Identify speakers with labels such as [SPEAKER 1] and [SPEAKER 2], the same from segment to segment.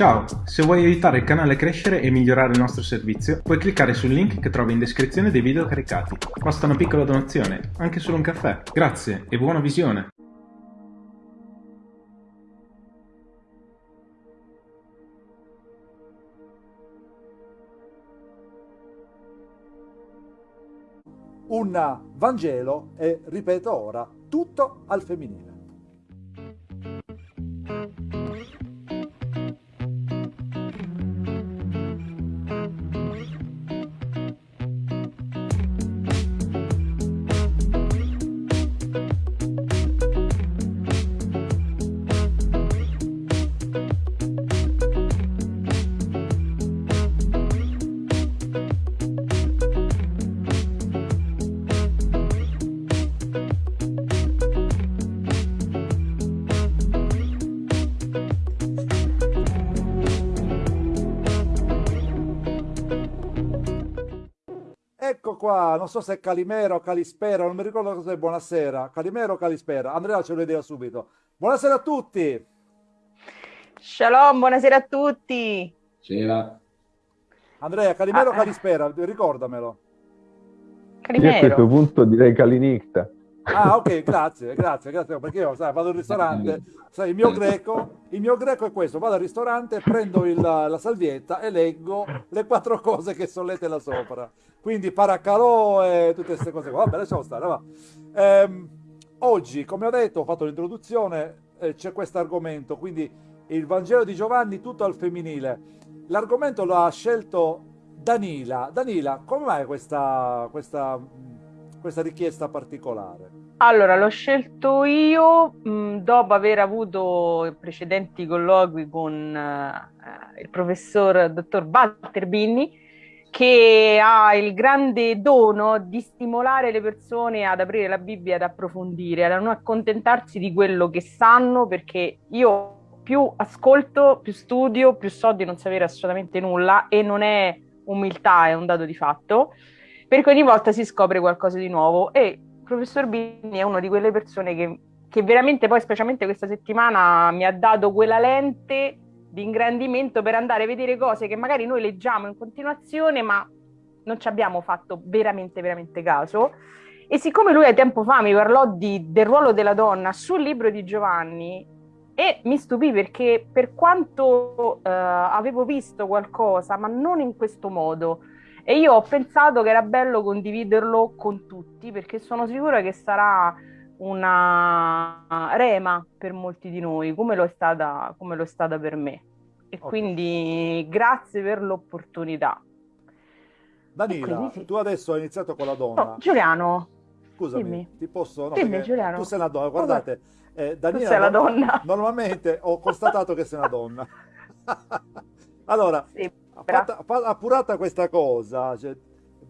[SPEAKER 1] Ciao, se vuoi aiutare il canale a crescere e migliorare il nostro servizio, puoi cliccare sul link che trovi in descrizione dei video caricati. Basta una piccola donazione, anche solo un caffè. Grazie e buona visione!
[SPEAKER 2] un Vangelo e, ripeto ora, tutto al femminile. Qua, non so se è Calimero o Calispera, non mi ricordo cosa è buonasera. Calimero o Calispera? Andrea ce lo vediamo subito. Buonasera a tutti!
[SPEAKER 3] Shalom, buonasera a tutti!
[SPEAKER 4] Sera.
[SPEAKER 2] Andrea, Calimero o ah, Calispera? Ricordamelo.
[SPEAKER 4] Calimero. Io a questo punto direi Calinicta.
[SPEAKER 2] Ah, ok, grazie, grazie, grazie, perché io sai, vado al ristorante, sai, il mio greco, il mio greco è questo, vado al ristorante, prendo il, la salvietta e leggo le quattro cose che sono lette là sopra. Quindi paracalò e tutte queste cose qua. Vabbè, lasciamo stare, va. Ehm, oggi, come ho detto, ho fatto l'introduzione, eh, c'è questo argomento, quindi il Vangelo di Giovanni tutto al femminile. L'argomento lo ha scelto Danila. Danila, come mai questa, questa questa richiesta particolare?
[SPEAKER 3] Allora, l'ho scelto io mh, dopo aver avuto precedenti colloqui con uh, il professor dottor Walter Binni, che ha il grande dono di stimolare le persone ad aprire la Bibbia, ad approfondire, a non accontentarsi di quello che sanno, perché io più ascolto, più studio, più so di non sapere assolutamente nulla e non è umiltà, è un dato di fatto perché ogni volta si scopre qualcosa di nuovo e professor Bini è una di quelle persone che, che veramente poi, specialmente questa settimana, mi ha dato quella lente di ingrandimento per andare a vedere cose che magari noi leggiamo in continuazione, ma non ci abbiamo fatto veramente, veramente caso. E siccome lui a tempo fa mi parlò di, del ruolo della donna sul libro di Giovanni, e mi stupì perché per quanto uh, avevo visto qualcosa, ma non in questo modo, e io ho pensato che era bello condividerlo con tutti perché sono sicura che sarà una rema per molti di noi, come lo è stata, come lo è stata per me. E okay. quindi grazie per l'opportunità.
[SPEAKER 2] Danila, quindi... tu adesso hai iniziato con la donna.
[SPEAKER 3] Oh, Giuliano,
[SPEAKER 2] scusami, dimmi. ti posso... No,
[SPEAKER 3] dimmi, Giuliano.
[SPEAKER 2] Tu sei una donna, guardate.
[SPEAKER 3] Eh, Danila, tu sei la donna.
[SPEAKER 2] Normalmente ho constatato che sei una donna. allora, sì fatta, appurata questa cosa, cioè,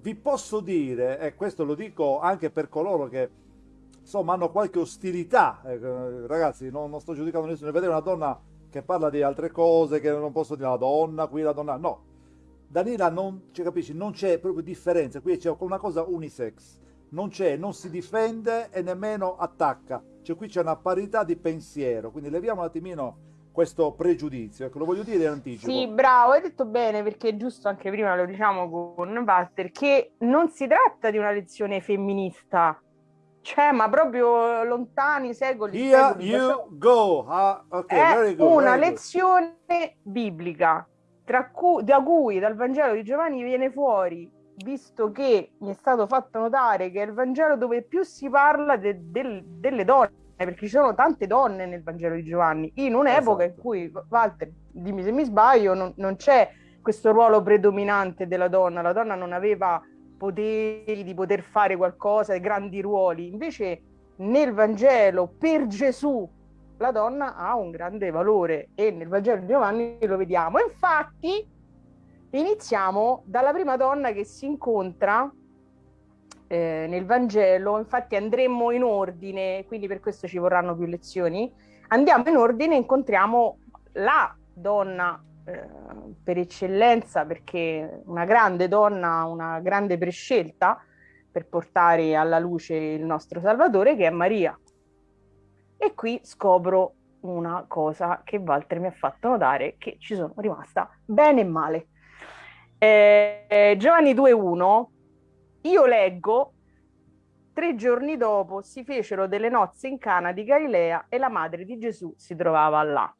[SPEAKER 2] vi posso dire, e questo lo dico anche per coloro che insomma hanno qualche ostilità, eh, ragazzi non, non, sto giudicando nessuno, vedere una donna che parla di altre cose, che non posso dire la donna, qui la donna, no. Danila non, cioè, capisci, non c'è proprio differenza, qui c'è una cosa unisex, non c'è, non si difende e nemmeno attacca, cioè qui c'è una parità di pensiero, quindi leviamo un attimino questo pregiudizio, ecco, lo voglio dire in anticipo.
[SPEAKER 3] Sì, bravo, hai detto bene, perché è giusto, anche prima lo diciamo con Walter, che non si tratta di una lezione femminista, cioè, ma proprio lontani secoli.
[SPEAKER 2] Here secoli, you go. Ah, okay,
[SPEAKER 3] è good, una lezione biblica, cui, da cui dal Vangelo di Giovanni viene fuori, visto che mi è stato fatto notare che è il Vangelo dove più si parla de, de, delle donne perché ci sono tante donne nel Vangelo di Giovanni, in un'epoca esatto. in cui, Walter, dimmi se mi sbaglio, non, non c'è questo ruolo predominante della donna, la donna non aveva poteri di poter fare qualcosa, grandi ruoli, invece nel Vangelo per Gesù la donna ha un grande valore e nel Vangelo di Giovanni lo vediamo. Infatti iniziamo dalla prima donna che si incontra eh, nel Vangelo, infatti andremo in ordine, quindi per questo ci vorranno più lezioni, andiamo in ordine e incontriamo la donna eh, per eccellenza, perché una grande donna, una grande prescelta per portare alla luce il nostro Salvatore, che è Maria. E qui scopro una cosa che Walter mi ha fatto notare che ci sono rimasta bene e male. Eh, Giovanni 2.1, io leggo, tre giorni dopo si fecero delle nozze in Cana di Galilea e la madre di Gesù si trovava là.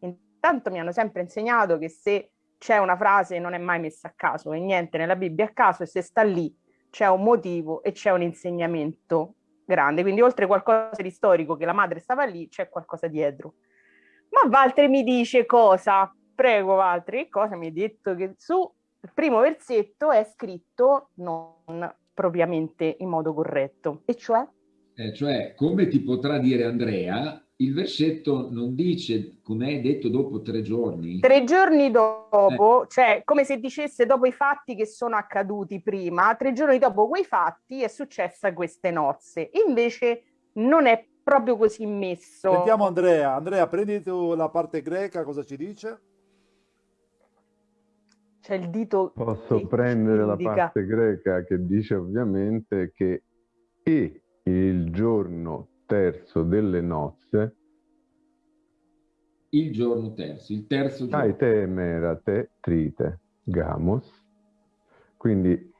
[SPEAKER 3] Intanto mi hanno sempre insegnato che se c'è una frase non è mai messa a caso e niente nella Bibbia a caso e se sta lì c'è un motivo e c'è un insegnamento grande. Quindi oltre a qualcosa di storico che la madre stava lì, c'è qualcosa dietro. Ma Valtteri mi dice cosa? Prego Valtteri, cosa mi hai detto? Che su il primo versetto è scritto non propriamente in modo corretto, e cioè?
[SPEAKER 5] Eh, cioè, come ti potrà dire Andrea, il versetto non dice, come hai detto, dopo tre giorni?
[SPEAKER 3] Tre giorni dopo, eh. cioè come se dicesse dopo i fatti che sono accaduti prima, tre giorni dopo quei fatti è successa queste nozze. Invece non è proprio così messo.
[SPEAKER 2] Sentiamo Andrea. Andrea, prendi tu la parte greca, cosa ci dice?
[SPEAKER 3] C'è il dito.
[SPEAKER 4] Posso prendere la parte greca che dice ovviamente che e il giorno terzo delle nozze.
[SPEAKER 5] Il giorno terzo, il terzo giorno.
[SPEAKER 4] Ai te trite gamos. Quindi.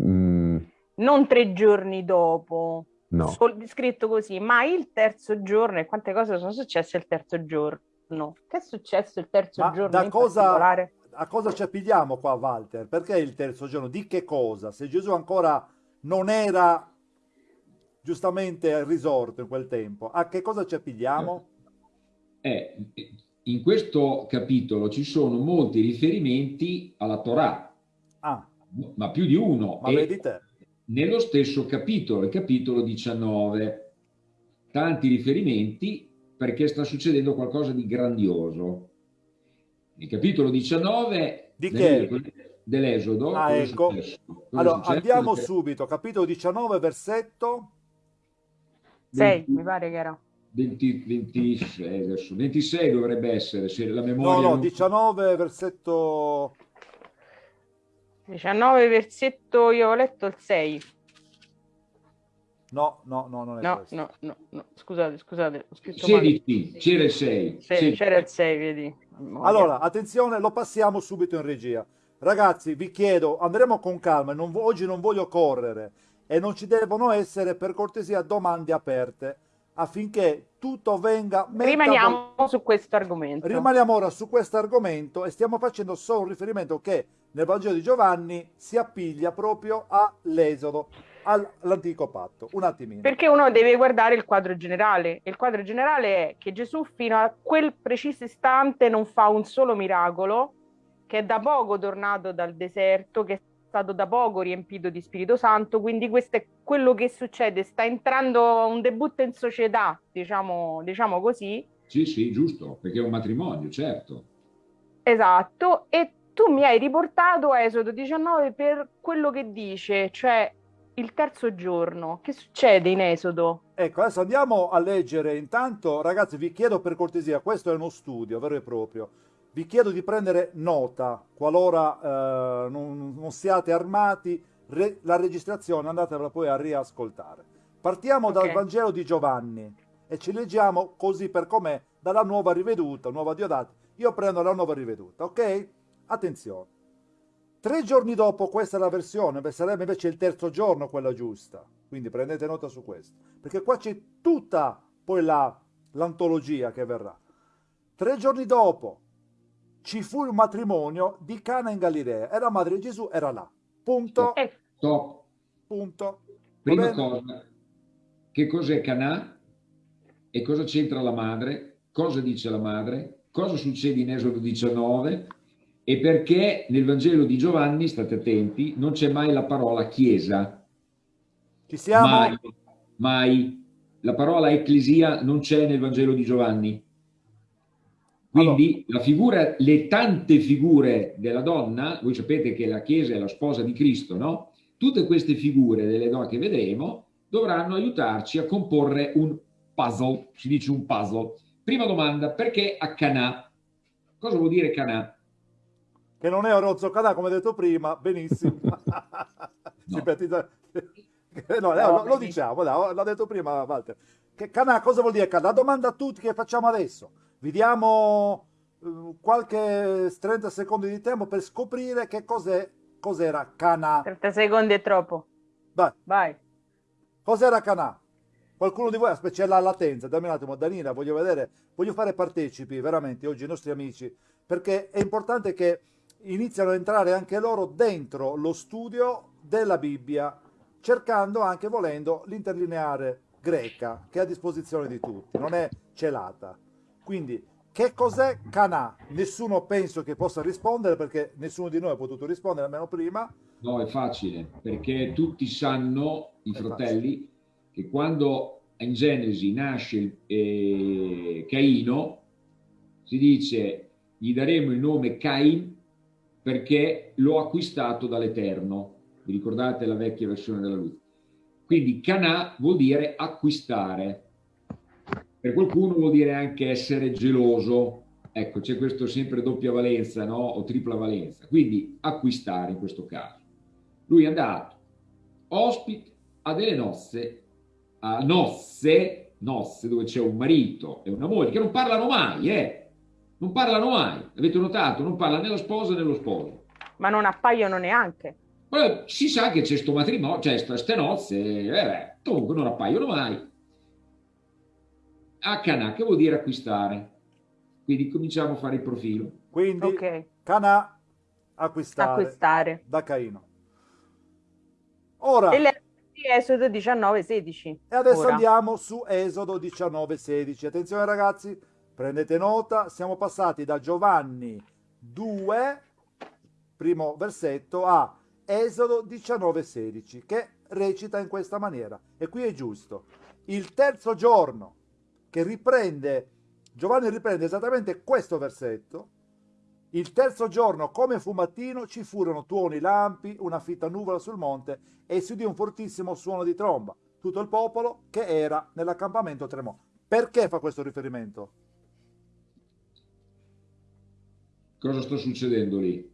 [SPEAKER 3] Mm, non tre giorni dopo.
[SPEAKER 4] No.
[SPEAKER 3] Scritto così, ma il terzo giorno e quante cose sono successe il terzo giorno? Che è successo il terzo ma giorno?
[SPEAKER 2] Da cosa, a cosa ci appigliamo qua, Walter? Perché il terzo giorno? Di che cosa? Se Gesù ancora non era giustamente risorto in quel tempo, a che cosa ci appigliamo?
[SPEAKER 5] Eh, in questo capitolo ci sono molti riferimenti alla Torah,
[SPEAKER 2] ah.
[SPEAKER 5] ma più di uno.
[SPEAKER 2] Ma vedi te.
[SPEAKER 5] Nello stesso capitolo, il capitolo 19, tanti riferimenti perché sta succedendo qualcosa di grandioso il capitolo 19
[SPEAKER 2] di che?
[SPEAKER 5] dell'Esodo.
[SPEAKER 2] Ah, ecco. Allora, andiamo perché... subito, capitolo 19, versetto
[SPEAKER 3] 6, mi pare che era.
[SPEAKER 5] 20, 26, adesso, 26 dovrebbe essere, se la memoria...
[SPEAKER 2] No, no, 19, versetto...
[SPEAKER 3] 19, versetto, io ho letto il 6.
[SPEAKER 2] No, no, no, non è
[SPEAKER 3] no, questo. No, no, no, scusate, scusate, ho scritto
[SPEAKER 5] 16, c'era il 6.
[SPEAKER 3] C'era il 6, vedi.
[SPEAKER 2] Allora, attenzione, lo passiamo subito in regia. Ragazzi, vi chiedo, andremo con calma, non, oggi non voglio correre e non ci devono essere, per cortesia, domande aperte affinché tutto venga...
[SPEAKER 3] Rimaniamo su questo argomento.
[SPEAKER 2] Rimaniamo ora su questo argomento e stiamo facendo solo un riferimento che nel Vangelo di Giovanni si appiglia proprio all'Esodo all'antico patto. Un attimino.
[SPEAKER 3] Perché uno deve guardare il quadro generale. Il quadro generale è che Gesù fino a quel preciso istante non fa un solo miracolo, che è da poco tornato dal deserto, che è stato da poco riempito di Spirito Santo, quindi questo è quello che succede, sta entrando un debutto in società, diciamo, diciamo così.
[SPEAKER 5] Sì, sì, giusto, perché è un matrimonio, certo.
[SPEAKER 3] Esatto, e tu mi hai riportato a Esodo 19 per quello che dice, cioè il terzo giorno. Che succede in Esodo?
[SPEAKER 2] Ecco, adesso andiamo a leggere. Intanto, ragazzi, vi chiedo per cortesia, questo è uno studio vero e proprio. Vi chiedo di prendere nota, qualora eh, non, non, siate armati, re, la registrazione andatevela poi a riascoltare. Partiamo okay. dal Vangelo di Giovanni e ci leggiamo così per com'è, dalla nuova riveduta, nuova Diodata. Io prendo la nuova riveduta, ok? Attenzione. Tre giorni dopo, questa è la versione, sarebbe invece il terzo giorno quella giusta. Quindi prendete nota su questo. Perché qua c'è tutta poi l'antologia che verrà. Tre giorni dopo ci fu il matrimonio di Cana in Galilea e la madre di Gesù era là. Punto.
[SPEAKER 5] Stop.
[SPEAKER 2] Punto.
[SPEAKER 5] Prima cosa, che cos'è Canà? E cosa c'entra la madre? Cosa dice la madre? Cosa succede in Esodo 19? E perché nel Vangelo di Giovanni, state attenti, non c'è mai la parola chiesa.
[SPEAKER 2] Ci siamo?
[SPEAKER 5] Mai, mai. La parola ecclesia non c'è nel Vangelo di Giovanni. Quindi allora. figura, le tante figure della donna, voi sapete che la Chiesa è la sposa di Cristo, no? Tutte queste figure delle donne che vedremo dovranno aiutarci a comporre un puzzle, si dice un puzzle. Prima domanda, perché a Canà? Cosa vuol dire Canà?
[SPEAKER 2] Che non è Orozzo Cadà, come detto prima, benissimo. no. no, no, lo diciamo, no, l'ha detto prima Walter. Che Canà, cosa vuol dire Canà? La domanda a tutti che facciamo adesso. Vi diamo uh, qualche 30 secondi di tempo per scoprire che cos'è, cos'era Canà.
[SPEAKER 3] 30 secondi è troppo.
[SPEAKER 2] Vai.
[SPEAKER 3] Vai.
[SPEAKER 2] Cos'era Canà? Qualcuno di voi, aspetta, c'è la latenza, dammi un attimo, Danila, voglio vedere, voglio fare partecipi veramente oggi i nostri amici, perché è importante che iniziano a entrare anche loro dentro lo studio della Bibbia, cercando anche volendo l'interlineare greca che è a disposizione di tutti, non è celata. Quindi, che cos'è Canà? Nessuno penso che possa rispondere perché nessuno di noi ha potuto rispondere almeno prima.
[SPEAKER 5] No, è facile, perché tutti sanno, i fratelli, che quando in Genesi nasce eh, Caino, si dice gli daremo il nome Cain perché l'ho acquistato dall'Eterno. Vi ricordate la vecchia versione della luce? Quindi canà vuol dire acquistare. Per qualcuno vuol dire anche essere geloso. Ecco, c'è questo sempre doppia valenza, no? O tripla valenza. Quindi acquistare in questo caso. Lui è andato ospite a delle nozze, a nozze, nozze dove c'è un marito e una moglie che non parlano mai, eh? Non parlano mai. Avete notato? Non parla né la sposa né lo sposo.
[SPEAKER 3] Ma non appaiono neanche.
[SPEAKER 5] Beh, si sa che c'è sto matrimonio, c'è queste nozze, eh, comunque non appaiono mai. A Canà, che vuol dire acquistare? Quindi cominciamo a fare il profilo.
[SPEAKER 2] Quindi okay. Canà, acquistare, acquistare, da Caino.
[SPEAKER 3] Ora... E Esodo 19, 16.
[SPEAKER 2] E adesso Ora. andiamo su Esodo 19, 16. Attenzione ragazzi, prendete nota, siamo passati da Giovanni 2, primo versetto, a Esodo 19,16, che recita in questa maniera. E qui è giusto. Il terzo giorno che riprende, Giovanni riprende esattamente questo versetto, il terzo giorno, come fu mattino, ci furono tuoni lampi, una fitta nuvola sul monte e si udì un fortissimo suono di tromba. Tutto il popolo che era nell'accampamento tremò. Perché fa questo riferimento?
[SPEAKER 5] Cosa sta succedendo lì?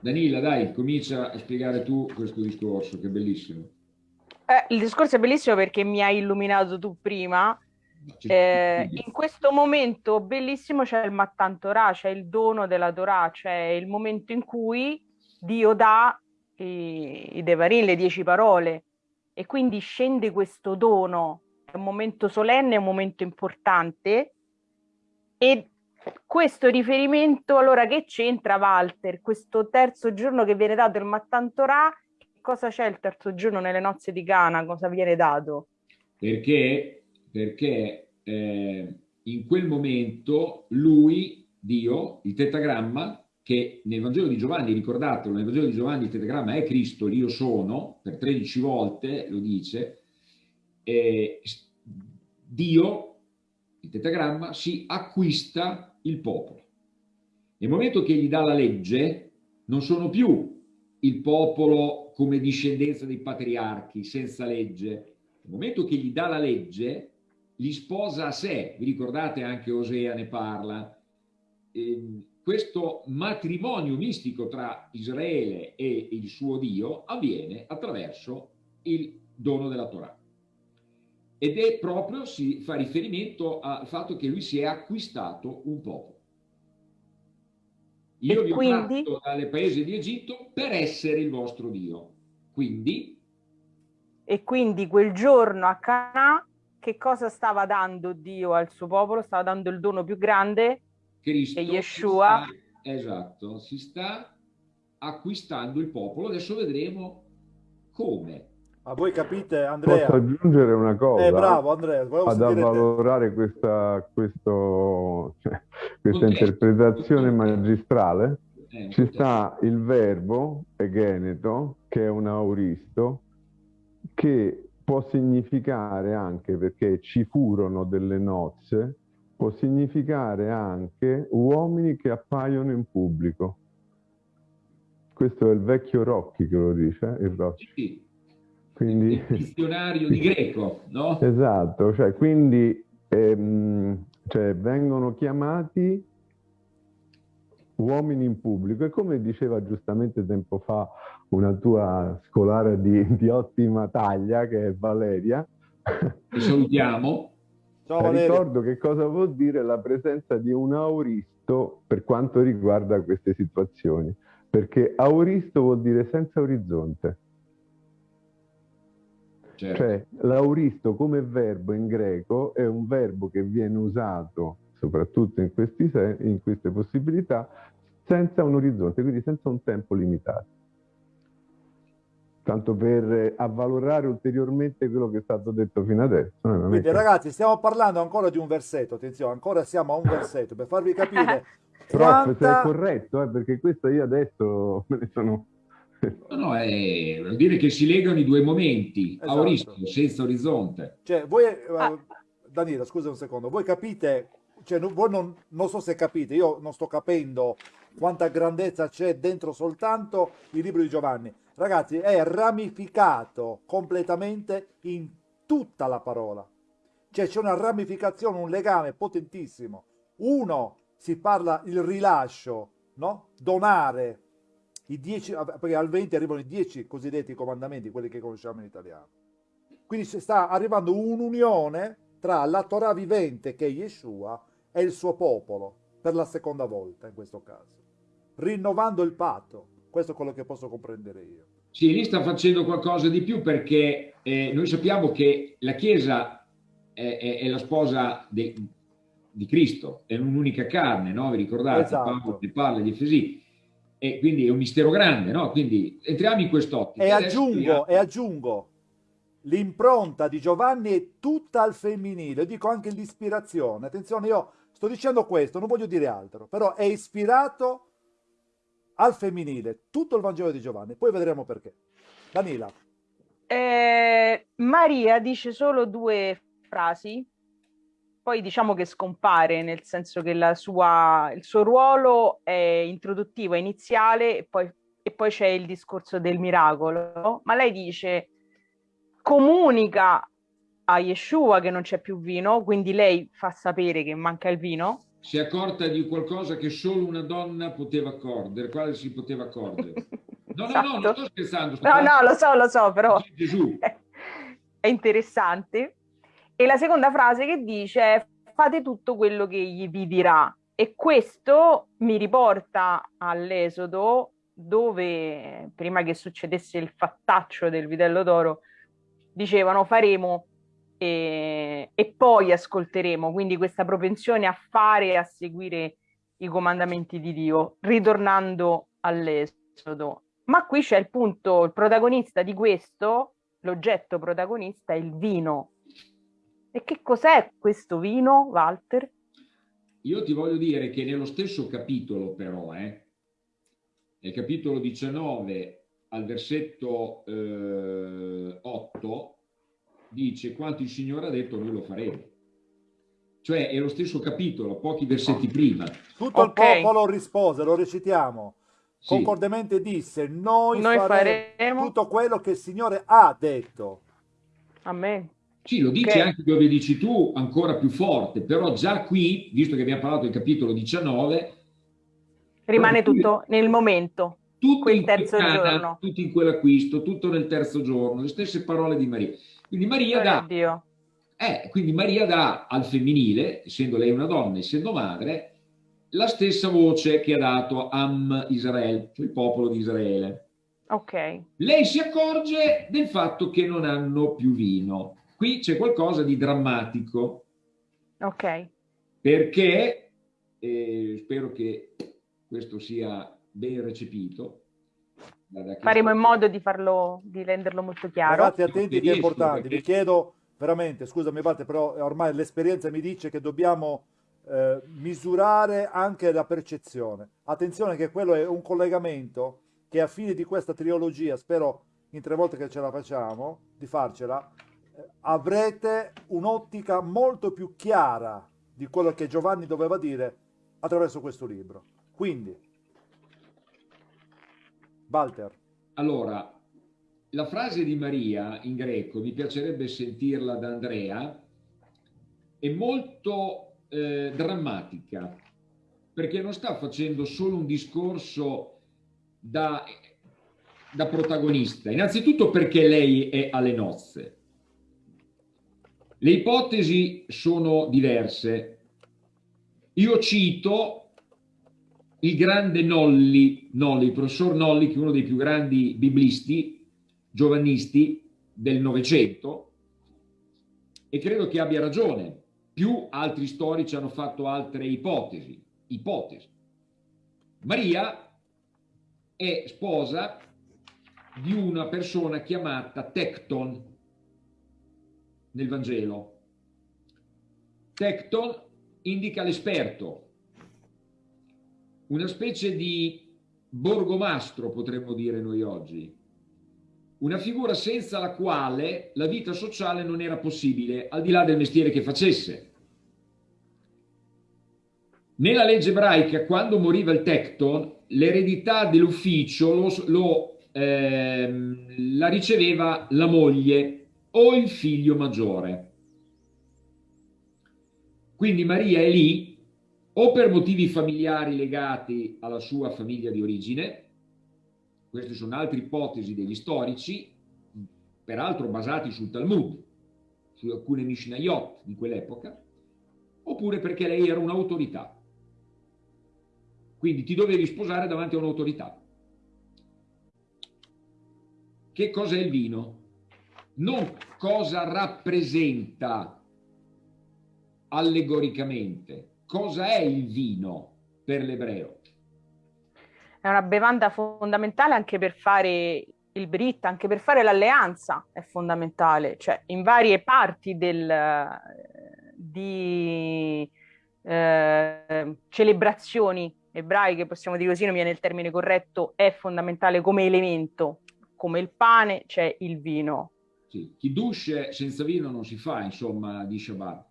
[SPEAKER 5] Danila, dai, comincia a spiegare tu questo discorso, che è bellissimo.
[SPEAKER 3] Eh, il discorso è bellissimo perché mi hai illuminato tu prima. Eh, in questo momento bellissimo c'è il Mattan Torah, c'è il dono della Torah, c'è il momento in cui Dio dà i, i Devarim, le dieci parole, e quindi scende questo dono. È un momento solenne, è un momento importante, e questo riferimento, allora che c'entra Walter? Questo terzo giorno che viene dato il Mattantorà, cosa c'è il terzo giorno nelle nozze di Cana? Cosa viene dato?
[SPEAKER 5] Perché, perché eh, in quel momento lui, Dio, il tetagramma, che nel Vangelo di Giovanni, ricordatelo, nel Vangelo di Giovanni il tetagramma è Cristo, l'io sono, per 13 volte lo dice, eh, Dio, il tetagramma, si acquista il popolo. Nel momento che gli dà la legge, non sono più il popolo come discendenza dei patriarchi, senza legge. Nel momento che gli dà la legge, li sposa a sé. Vi ricordate anche Osea ne parla. Eh, questo matrimonio mistico tra Israele e il suo Dio avviene attraverso il dono della Torah ed è proprio, si fa riferimento al fatto che lui si è acquistato un popolo. Io e vi ho quindi... tratto dalle paesi di Egitto per essere il vostro Dio. Quindi...
[SPEAKER 3] E quindi quel giorno a Canà, che cosa stava dando Dio al suo popolo? Stava dando il dono più grande, Cristo, che Yeshua.
[SPEAKER 5] Si sta, esatto, si sta acquistando il popolo. Adesso vedremo come.
[SPEAKER 2] Ma voi capite, Andrea?
[SPEAKER 4] Posso aggiungere una cosa?
[SPEAKER 2] Eh, bravo, Andrea.
[SPEAKER 4] Ad avvalorare questa, questo, cioè, questa interpretazione magistrale. Eh, Ci sta il verbo egeneto, che è un auristo, che può significare anche, perché ci furono delle nozze, può significare anche uomini che appaiono in pubblico. Questo è il vecchio Rocchi che lo dice, il Rocchi.
[SPEAKER 5] Quindi... Il dizionario di greco, no?
[SPEAKER 4] Esatto, cioè quindi ehm, cioè, vengono chiamati uomini in pubblico e come diceva giustamente tempo fa una tua scolare di, di ottima taglia che è Valeria.
[SPEAKER 5] Ti salutiamo.
[SPEAKER 4] Ciao, ricordo che cosa vuol dire la presenza di un auristo per quanto riguarda queste situazioni, perché auristo vuol dire senza orizzonte. Certo. Cioè, l'auristo come verbo in greco è un verbo che viene usato soprattutto in, questi, in queste possibilità senza un orizzonte, quindi senza un tempo limitato tanto per avvalorare ulteriormente quello che è stato detto fino adesso.
[SPEAKER 2] Quindi ragazzi stiamo parlando ancora di un versetto, attenzione, ancora siamo a un versetto, per farvi capire
[SPEAKER 4] quanta... Prof, se è corretto, eh, perché questo io adesso me ne sono...
[SPEAKER 5] No, no, è... vuol dire che si legano i due momenti, esatto. auristico, senza orizzonte.
[SPEAKER 2] Cioè, voi, ah. Danilo, scusa un secondo, voi capite, cioè, voi non, non so se capite, io non sto capendo quanta grandezza c'è dentro soltanto il libro di Giovanni, ragazzi, è ramificato completamente in tutta la parola. Cioè c'è una ramificazione, un legame potentissimo. Uno, si parla il rilascio, no? Donare, i dieci, perché al 20 arrivano i dieci cosiddetti comandamenti, quelli che conosciamo in italiano. Quindi sta arrivando un'unione tra la Torah vivente, che è Yeshua, e il suo popolo, per la seconda volta in questo caso, rinnovando il patto. Questo è quello che posso comprendere io.
[SPEAKER 5] Sì, lì sta facendo qualcosa di più perché eh, noi sappiamo che la Chiesa è, è, è la sposa de, di Cristo, è un'unica carne, no? Vi ricordate? Esatto. Paolo ne parla di Efesì. E quindi è un mistero grande, no? Quindi entriamo in quest'ottica.
[SPEAKER 2] E aggiungo, e aggiungo, l'impronta di Giovanni è tutta al femminile, dico anche l'ispirazione. Attenzione, io sto dicendo questo, non voglio dire altro, però è ispirato al femminile tutto il Vangelo di Giovanni, poi vedremo perché. Danila.
[SPEAKER 3] Eh, Maria dice solo due frasi, poi diciamo che scompare, nel senso che sua, il suo ruolo è introduttivo, è iniziale e poi, e poi c'è il discorso del miracolo, ma lei dice comunica a Yeshua che non c'è più vino, quindi lei fa sapere che manca il vino
[SPEAKER 5] si è accorta di qualcosa che solo una donna poteva accordere, quale si poteva accordere. No, esatto. no, no, non sto scherzando. Sto
[SPEAKER 3] no, no, lo so, lo so, però Gesù. è interessante. E la seconda frase che dice è fate tutto quello che gli vi dirà. E questo mi riporta all'Esodo dove, prima che succedesse il fattaccio del vitello d'oro, dicevano faremo e, e poi ascolteremo, quindi questa propensione a fare e a seguire i comandamenti di Dio, ritornando all'esodo. Ma qui c'è il punto, il protagonista di questo, l'oggetto protagonista è il vino. E che cos'è questo vino, Walter?
[SPEAKER 5] Io ti voglio dire che nello stesso capitolo però, eh, nel capitolo 19 al versetto eh, 8, dice quanto il Signore ha detto noi lo faremo. Cioè è lo stesso capitolo, pochi versetti prima.
[SPEAKER 2] Tutto okay. il popolo rispose, lo recitiamo. Sì. Concordemente disse, noi, noi faremo, faremo, tutto quello che il Signore ha detto.
[SPEAKER 3] Amen.
[SPEAKER 5] Sì, lo dice okay. anche dove dici tu, ancora più forte, però già qui, visto che abbiamo parlato del capitolo 19...
[SPEAKER 3] Rimane tutto nel momento,
[SPEAKER 5] tutto quel terzo in giorno. Tutto in quell'acquisto, tutto nel terzo giorno, le stesse parole di Maria. Quindi Maria, dà, eh, quindi Maria dà al femminile, essendo lei una donna, essendo madre, la stessa voce che ha dato Am Israel, cioè il popolo di Israele.
[SPEAKER 3] Ok.
[SPEAKER 5] Lei si accorge del fatto che non hanno più vino. Qui c'è qualcosa di drammatico.
[SPEAKER 3] Ok.
[SPEAKER 5] Perché, eh, spero che questo sia ben recepito,
[SPEAKER 3] Faremo in modo di farlo, di renderlo molto chiaro.
[SPEAKER 2] Ragazzi, attenti che è importante. Vi chiedo veramente, scusami Walter, però ormai l'esperienza mi dice che dobbiamo eh, misurare anche la percezione. Attenzione che quello è un collegamento che a fine di questa trilogia, spero in tre volte che ce la facciamo, di farcela, avrete un'ottica molto più chiara di quello che Giovanni doveva dire attraverso questo libro. Quindi, Walter.
[SPEAKER 5] Allora, la frase di Maria in greco, mi piacerebbe sentirla da Andrea, è molto eh, drammatica, perché non sta facendo solo un discorso da da protagonista? Innanzitutto perché lei è alle nozze. Le ipotesi sono diverse. Io cito il grande Nolli, Nolli, il professor Nolli, che è uno dei più grandi biblisti, giovannisti del Novecento, e credo che abbia ragione. Più altri storici hanno fatto altre ipotesi. ipotesi. Maria è sposa di una persona chiamata Tecton nel Vangelo. Tecton indica l'esperto, una specie di borgomastro, potremmo dire noi oggi, una figura senza la quale la vita sociale non era possibile, al di là del mestiere che facesse. Nella legge ebraica, quando moriva il tecton, l'eredità dell'ufficio lo, lo, ehm, la riceveva la moglie o il figlio maggiore. Quindi Maria è lì o per motivi familiari legati alla sua famiglia di origine, queste sono altre ipotesi degli storici, peraltro basati sul Talmud, su alcune Mishnayot di quell'epoca, oppure perché lei era un'autorità. Quindi ti dovevi sposare davanti a un'autorità. Che cosa è il vino? Non cosa rappresenta allegoricamente, cosa è il vino per l'ebreo?
[SPEAKER 3] È una bevanda fondamentale anche per fare il Brit, anche per fare l'alleanza è fondamentale, cioè in varie parti del, di eh, celebrazioni ebraiche, possiamo dire così, non viene il termine corretto, è fondamentale come elemento, come il pane c'è il vino.
[SPEAKER 5] Sì, Kiddush senza vino non si fa, insomma, di Shabbat.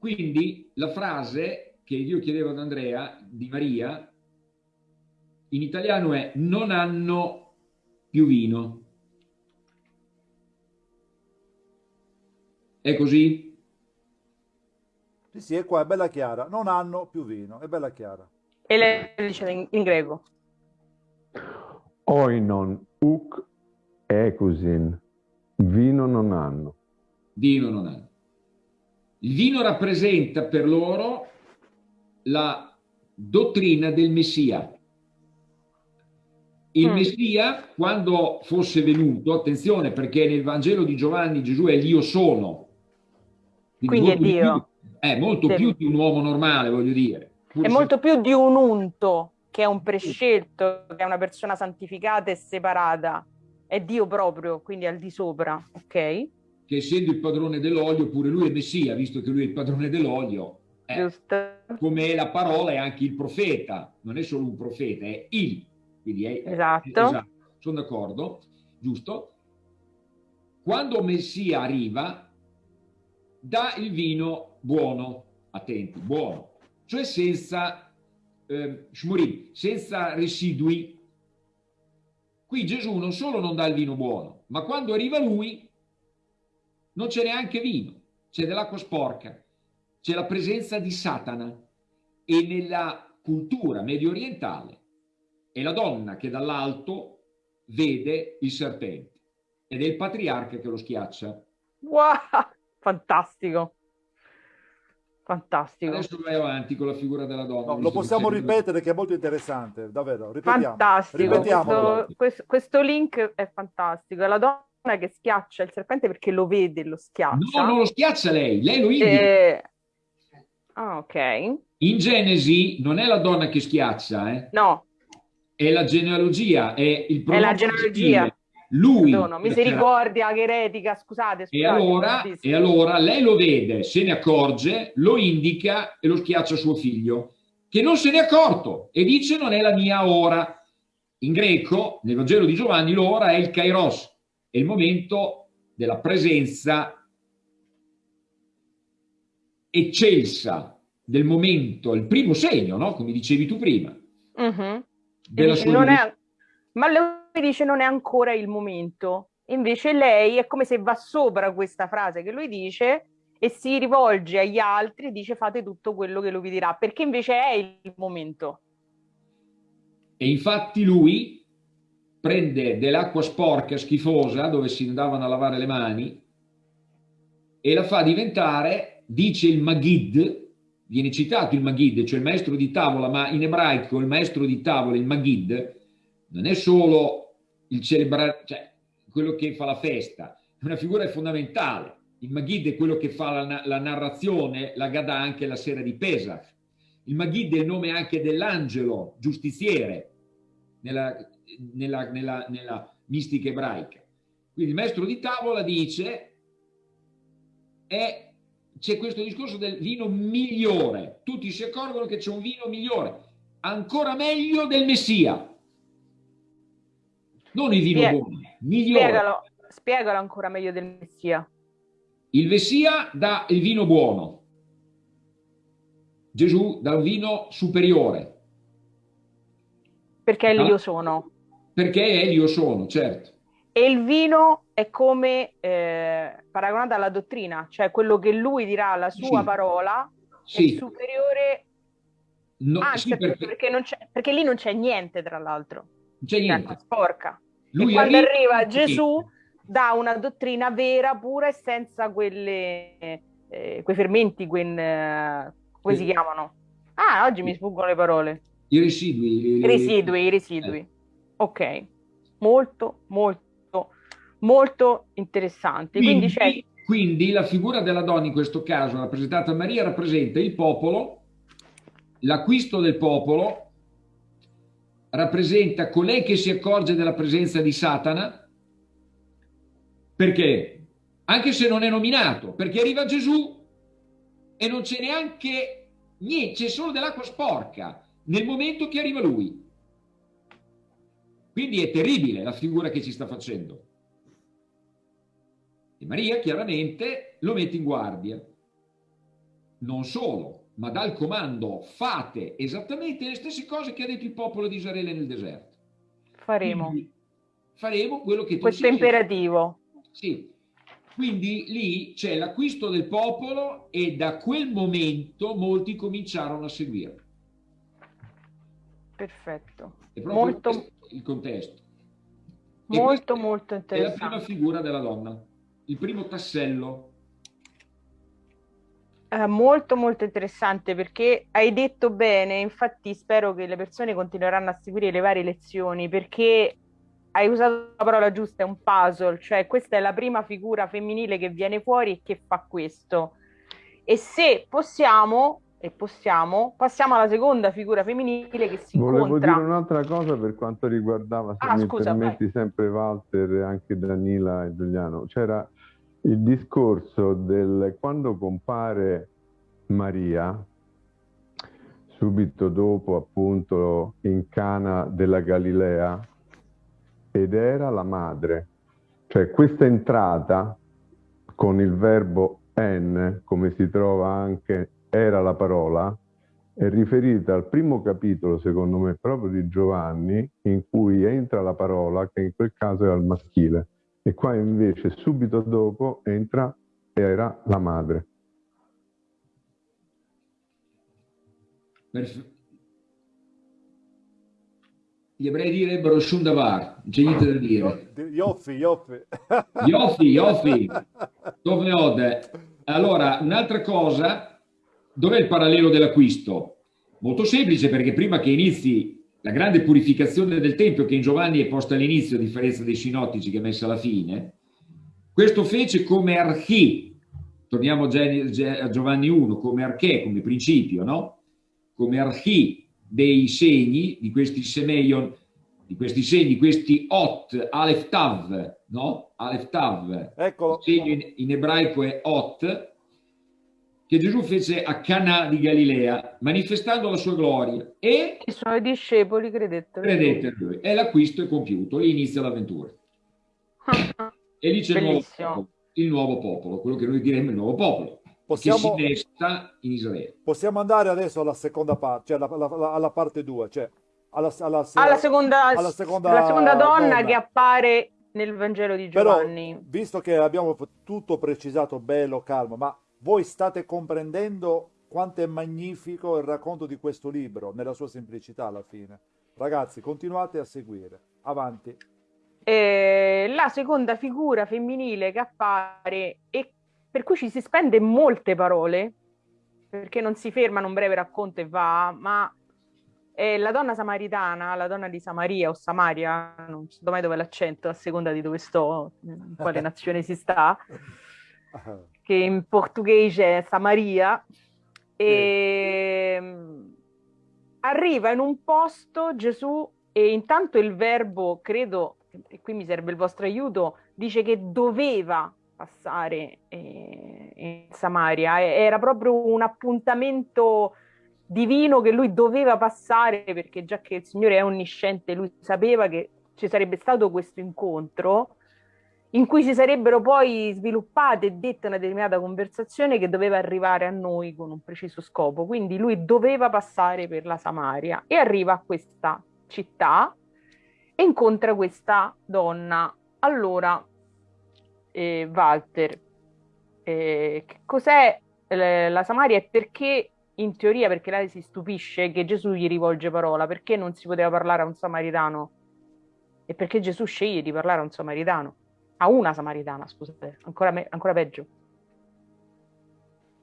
[SPEAKER 5] Quindi la frase che io chiedevo ad Andrea, di Maria, in italiano è non hanno più vino. È così?
[SPEAKER 2] Sì, sì, è qua, è bella chiara. Non hanno più vino, è bella chiara.
[SPEAKER 3] E lei dice in, in greco.
[SPEAKER 4] Oinon uk ekusin. Vino non hanno.
[SPEAKER 5] Vino non hanno. Il vino rappresenta per loro la dottrina del Messia. Il mm. Messia, quando fosse venuto, attenzione perché nel Vangelo di Giovanni Gesù è l'io sono.
[SPEAKER 3] Quindi, Quindi è Dio.
[SPEAKER 5] Più, è molto sì. più di un uomo normale, voglio dire.
[SPEAKER 3] Pur è se... molto più di un unto, che è un prescelto, che è una persona santificata e separata. È Dio proprio, quindi al di sopra, ok?
[SPEAKER 5] che essendo il padrone dell'olio, pure lui è Messia, visto che lui è il padrone dell'olio, eh, come la parola è anche il profeta, non è solo un profeta, è il. Quindi è,
[SPEAKER 3] esatto. È, esatto.
[SPEAKER 5] Sono d'accordo, giusto? Quando Messia arriva, dà il vino buono, attenti, buono, cioè senza eh, shmurim, senza residui. Qui Gesù non solo non dà il vino buono, ma quando arriva lui non c'è neanche vino, c'è dell'acqua sporca, c'è la presenza di Satana e nella cultura medio orientale è la donna che dall'alto vede il serpente ed è il patriarca che lo schiaccia.
[SPEAKER 3] Wow, fantastico. Fantastico.
[SPEAKER 5] Adesso vai avanti con la figura della donna.
[SPEAKER 2] No, lo possiamo ripetere che è molto interessante, davvero. Ripetiamo.
[SPEAKER 3] Fantastico. Questo, questo, questo, link è fantastico. La donna che schiaccia il serpente perché lo vede, lo schiaccia.
[SPEAKER 5] No, non lo schiaccia lei, lei lo indica.
[SPEAKER 3] Eh... Ah, ok.
[SPEAKER 5] In Genesi non è la donna che schiaccia, eh?
[SPEAKER 3] No.
[SPEAKER 5] È la genealogia, è il
[SPEAKER 3] È la genealogia.
[SPEAKER 5] Lui.
[SPEAKER 3] Perdono, misericordia, che eretica, scusate. scusate
[SPEAKER 5] e, allora, e allora lei lo vede, se ne accorge, lo indica e lo schiaccia suo figlio, che non se ne è accorto e dice non è la mia ora. In greco, nel Vangelo di Giovanni, l'ora è il kairos, è il momento della presenza eccelsa del momento, il primo segno, no? come dicevi tu prima.
[SPEAKER 3] Uh mhm. -huh. dice, è, ma dice non è ancora il momento. Invece lei è come se va sopra questa frase che lui dice e si rivolge agli altri e dice fate tutto quello che lui vi dirà, perché invece è il momento.
[SPEAKER 5] E infatti lui prende dell'acqua sporca, schifosa, dove si andavano a lavare le mani, e la fa diventare, dice il Magid, viene citato il Magid, cioè il maestro di tavola, ma in ebraico il maestro di tavola, il Magid, non è solo il celebrare, cioè quello che fa la festa, è una figura fondamentale. Il Magid è quello che fa la, la narrazione, la Gadà anche la sera di Pesach. Il Magid è il nome anche dell'angelo giustiziere nella, nella, nella, nella mistica ebraica. Quindi il maestro di tavola dice c'è questo discorso del vino migliore. Tutti si accorgono che c'è un vino migliore, ancora meglio del Messia. Non il vino Spieg buono, migliore.
[SPEAKER 3] Spiegalo, spiegalo ancora meglio del Messia.
[SPEAKER 5] Il Messia dà il vino buono. Gesù dà un vino superiore.
[SPEAKER 3] Perché è l'io sono.
[SPEAKER 5] Perché è l'io sono, certo.
[SPEAKER 3] E il vino è come eh, paragonato alla dottrina, cioè quello che lui dirà alla sua sì. parola sì. è superiore no, Anzi, sì, perché... Perché, perché, lì non c'è niente, tra l'altro.
[SPEAKER 5] Non c'è niente.
[SPEAKER 3] Sporca. Lui e quando arriva, arriva Gesù dà una dottrina vera, pura e senza quelle, eh, quei fermenti, quei, eh, come si chiamano? Ah, oggi mi sfuggono le parole.
[SPEAKER 5] I residui.
[SPEAKER 3] I residui, i residui. Eh. Ok, molto, molto molto interessanti.
[SPEAKER 5] Quindi, quindi, quindi, la figura della donna in questo caso, rappresentata da Maria, rappresenta il popolo, l'acquisto del popolo, rappresenta colei che si accorge della presenza di Satana, perché? Anche se non è nominato, perché arriva Gesù e non c'è neanche niente, c'è solo dell'acqua sporca nel momento che arriva lui. Quindi è terribile la figura che ci sta facendo. E Maria chiaramente lo mette in guardia. Non solo, ma dà il comando, fate esattamente le stesse cose che ha detto il popolo di Israele nel deserto.
[SPEAKER 3] Faremo. Quindi,
[SPEAKER 5] faremo quello che tu
[SPEAKER 3] Questo imperativo.
[SPEAKER 5] Sì. Quindi lì c'è l'acquisto del popolo e da quel momento molti cominciarono a seguire.
[SPEAKER 3] Perfetto.
[SPEAKER 5] È proprio molto... il contesto.
[SPEAKER 3] Molto, molto interessante.
[SPEAKER 5] È la prima figura della donna il primo tassello?
[SPEAKER 3] Eh, molto molto interessante perché hai detto bene, infatti spero che le persone continueranno a seguire le varie lezioni perché hai usato la parola giusta, è un puzzle, cioè questa è la prima figura femminile che viene fuori e che fa questo. E se possiamo, e possiamo, passiamo alla seconda figura femminile che si
[SPEAKER 4] Volevo
[SPEAKER 3] incontra.
[SPEAKER 4] dire un'altra cosa per quanto riguardava, se ah, mi scusa, permetti, vai. sempre Walter e anche Danila e Giuliano. C'era il discorso del quando compare Maria, subito dopo appunto in Cana della Galilea, ed era la madre. Cioè questa entrata con il verbo en, come si trova anche era la parola, è riferita al primo capitolo, secondo me, proprio di Giovanni, in cui entra la parola, che in quel caso è al maschile e qua invece subito dopo entra era la madre.
[SPEAKER 5] Perfetto. Gli ebrei direbbero Shundavar, non c'è niente da dire.
[SPEAKER 2] Ioffi, Ioffi.
[SPEAKER 5] Ioffi, Ioffi. Dove ode? Allora, un'altra cosa, dov'è il parallelo dell'acquisto? Molto semplice, perché prima che inizi la grande purificazione del Tempio che in Giovanni è posta all'inizio a differenza dei sinottici che è messa alla fine, questo fece come archi, torniamo a Giovanni 1, come arché, come principio, no? come archi dei segni, di questi semeion, di questi segni, questi ot, alef tav, no? Alef tav,
[SPEAKER 2] Eccolo.
[SPEAKER 5] il segno in, in ebraico è ot, che Gesù fece a Cana di Galilea, manifestando la sua gloria. E
[SPEAKER 3] i suoi discepoli credettero.
[SPEAKER 5] Credettero lui. E l'acquisto è compiuto, lì inizia l'avventura. e lì c'è il nuovo, popolo, il nuovo popolo, quello che noi diremmo il nuovo popolo. Possiamo, che si innesta in Israele.
[SPEAKER 2] Possiamo andare adesso alla seconda parte, cioè alla, alla, alla parte 2, cioè alla,
[SPEAKER 3] alla, alla, seconda, alla seconda, la seconda donna, donna, che appare nel Vangelo di Giovanni.
[SPEAKER 2] Però, visto che abbiamo tutto precisato bello, calmo, ma voi state comprendendo quanto è magnifico il racconto di questo libro, nella sua semplicità alla fine. Ragazzi, continuate a seguire. Avanti.
[SPEAKER 3] eh, la seconda figura femminile che appare e per cui ci si spende molte parole, perché non si ferma in un breve racconto e va, ma è la donna samaritana, la donna di Samaria o Samaria, non so mai dove l'accento, a seconda di dove sto, in quale nazione si sta, che in portoghese è Samaria, e sì. arriva in un posto Gesù e intanto il verbo, credo, e qui mi serve il vostro aiuto, dice che doveva passare eh, in Samaria, era proprio un appuntamento divino che lui doveva passare perché già che il Signore è onnisciente, lui sapeva che ci sarebbe stato questo incontro in cui si sarebbero poi sviluppate e dette una determinata conversazione che doveva arrivare a noi con un preciso scopo. Quindi lui doveva passare per la Samaria e arriva a questa città e incontra questa donna. Allora, eh, Walter, eh, cos'è eh, la Samaria e perché in teoria perché lei si stupisce che Gesù gli rivolge parola, perché non si poteva parlare a un samaritano? E perché Gesù sceglie di parlare a un samaritano? A una samaritana, scusate, ancora, me, ancora peggio.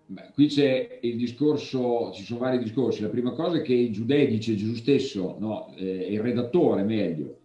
[SPEAKER 5] Beh, qui c'è il discorso, ci sono vari discorsi. La prima cosa è che i giudei, dice Gesù stesso, no, eh, il redattore meglio,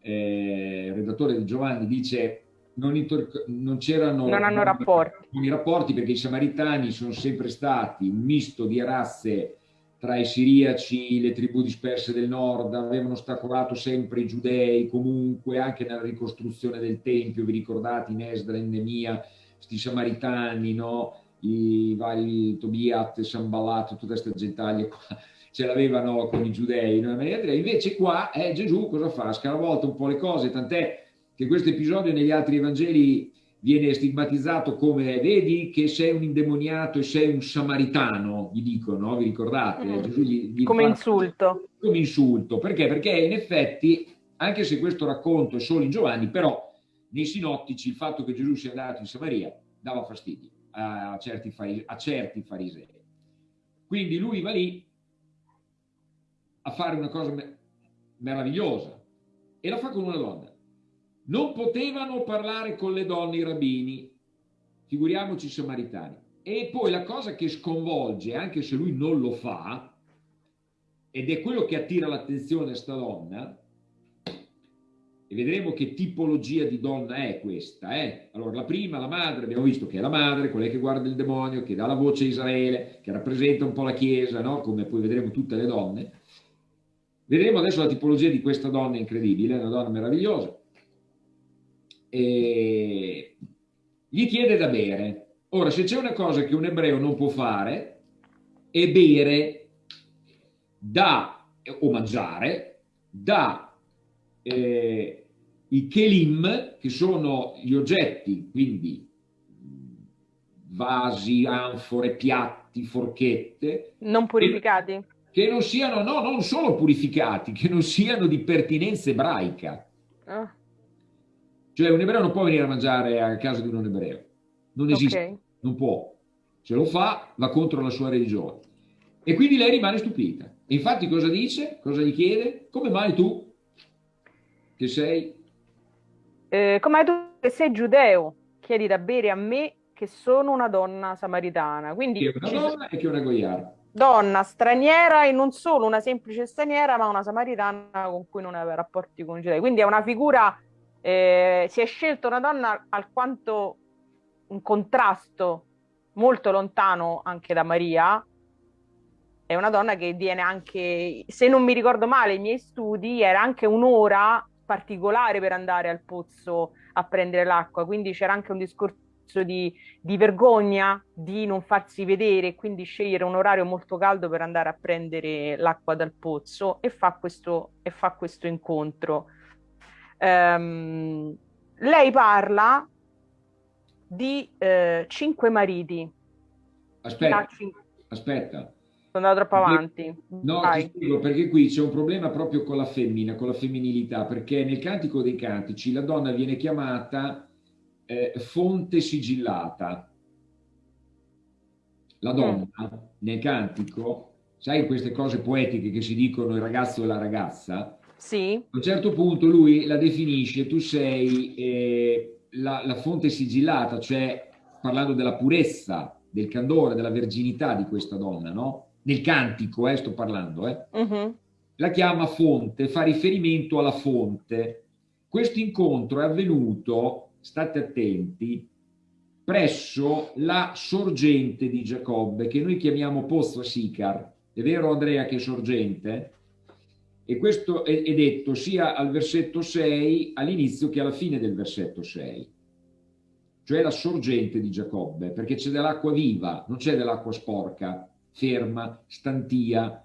[SPEAKER 5] eh, il redattore di Giovanni dice non, non c'erano
[SPEAKER 3] non hanno rapporti.
[SPEAKER 5] I rapporti perché i samaritani sono sempre stati un misto di razze tra i siriaci, le tribù disperse del nord, avevano ostacolato sempre i giudei comunque anche nella ricostruzione del Tempio, vi ricordate in Esdra, in Nemia, questi samaritani, no? i vari Tobiat, Sambalat, tutta questa gentaglia qua, ce l'avevano con i giudei, invece qua eh, Gesù cosa fa? Scaravolta un po' le cose, tant'è che questo episodio negli altri Evangeli viene stigmatizzato come vedi che sei un indemoniato e sei un samaritano, gli dicono, vi ricordate? Mm.
[SPEAKER 3] Gli, gli come insulto.
[SPEAKER 5] Come insulto, perché? Perché in effetti, anche se questo racconto è solo in Giovanni, però nei sinottici il fatto che Gesù sia andato in Samaria dava fastidio a certi, farise, a certi farisei. Quindi lui va lì a fare una cosa meravigliosa e la fa con una donna non potevano parlare con le donne i rabbini, figuriamoci i samaritani. E poi la cosa che sconvolge, anche se lui non lo fa, ed è quello che attira l'attenzione a sta donna, e vedremo che tipologia di donna è questa. Eh? Allora, la prima, la madre, abbiamo visto che è la madre, quella che guarda il demonio, che dà la voce a Israele, che rappresenta un po' la Chiesa, no? come poi vedremo tutte le donne. Vedremo adesso la tipologia di questa donna incredibile, una donna meravigliosa e gli chiede da bere. Ora, se c'è una cosa che un ebreo non può fare, è bere da, o mangiare, da eh, i kelim, che sono gli oggetti, quindi vasi, anfore, piatti, forchette.
[SPEAKER 3] Non purificati?
[SPEAKER 5] Che, che non siano, no, non solo purificati, che non siano di pertinenza ebraica. Oh. Cioè un ebreo non può venire a mangiare a casa di un non ebreo, non esiste, okay. non può. Se lo fa va contro la sua religione. E quindi lei rimane stupita. E infatti cosa dice? Cosa gli chiede? Come mai tu, che sei...
[SPEAKER 3] Eh, come mai tu che sei giudeo, chiedi da bere a me che sono una donna samaritana? Quindi
[SPEAKER 5] che è una donna e che una goiara.
[SPEAKER 3] Donna straniera e non solo una semplice straniera, ma una samaritana con cui non aveva rapporti con i giudei. Quindi è una figura eh, si è scelto una donna alquanto un contrasto molto lontano anche da Maria. È una donna che viene anche, se non mi ricordo male, i miei studi era anche un'ora particolare per andare al pozzo a prendere l'acqua, quindi c'era anche un discorso di, di, vergogna di non farsi vedere, quindi scegliere un orario molto caldo per andare a prendere l'acqua dal pozzo e fa questo, e fa questo incontro. Um, lei parla di eh, cinque mariti.
[SPEAKER 5] Aspetta, aspetta.
[SPEAKER 3] Sono andato troppo avanti.
[SPEAKER 5] No, ti spiego, perché qui c'è un problema proprio con la femmina, con la femminilità, perché nel Cantico dei Cantici la donna viene chiamata eh, fonte sigillata. La donna mm. nel Cantico, sai queste cose poetiche che si dicono il ragazzo e la ragazza,
[SPEAKER 3] Sì.
[SPEAKER 5] A un certo punto lui la definisce, tu sei eh, la, la fonte sigillata, cioè parlando della purezza, del candore, della verginità di questa donna, no? Nel cantico, eh, sto parlando, eh. Uh mhm. -huh. La chiama fonte, fa riferimento alla fonte. Questo incontro è avvenuto, state attenti, presso la sorgente di Giacobbe, che noi chiamiamo Pozzo Sicar. È vero Andrea che è sorgente? E questo è, è detto sia al versetto 6 all'inizio che alla fine del versetto 6 cioè la sorgente di Giacobbe, perché c'è dell'acqua viva, non c'è dell'acqua sporca, ferma, stantia.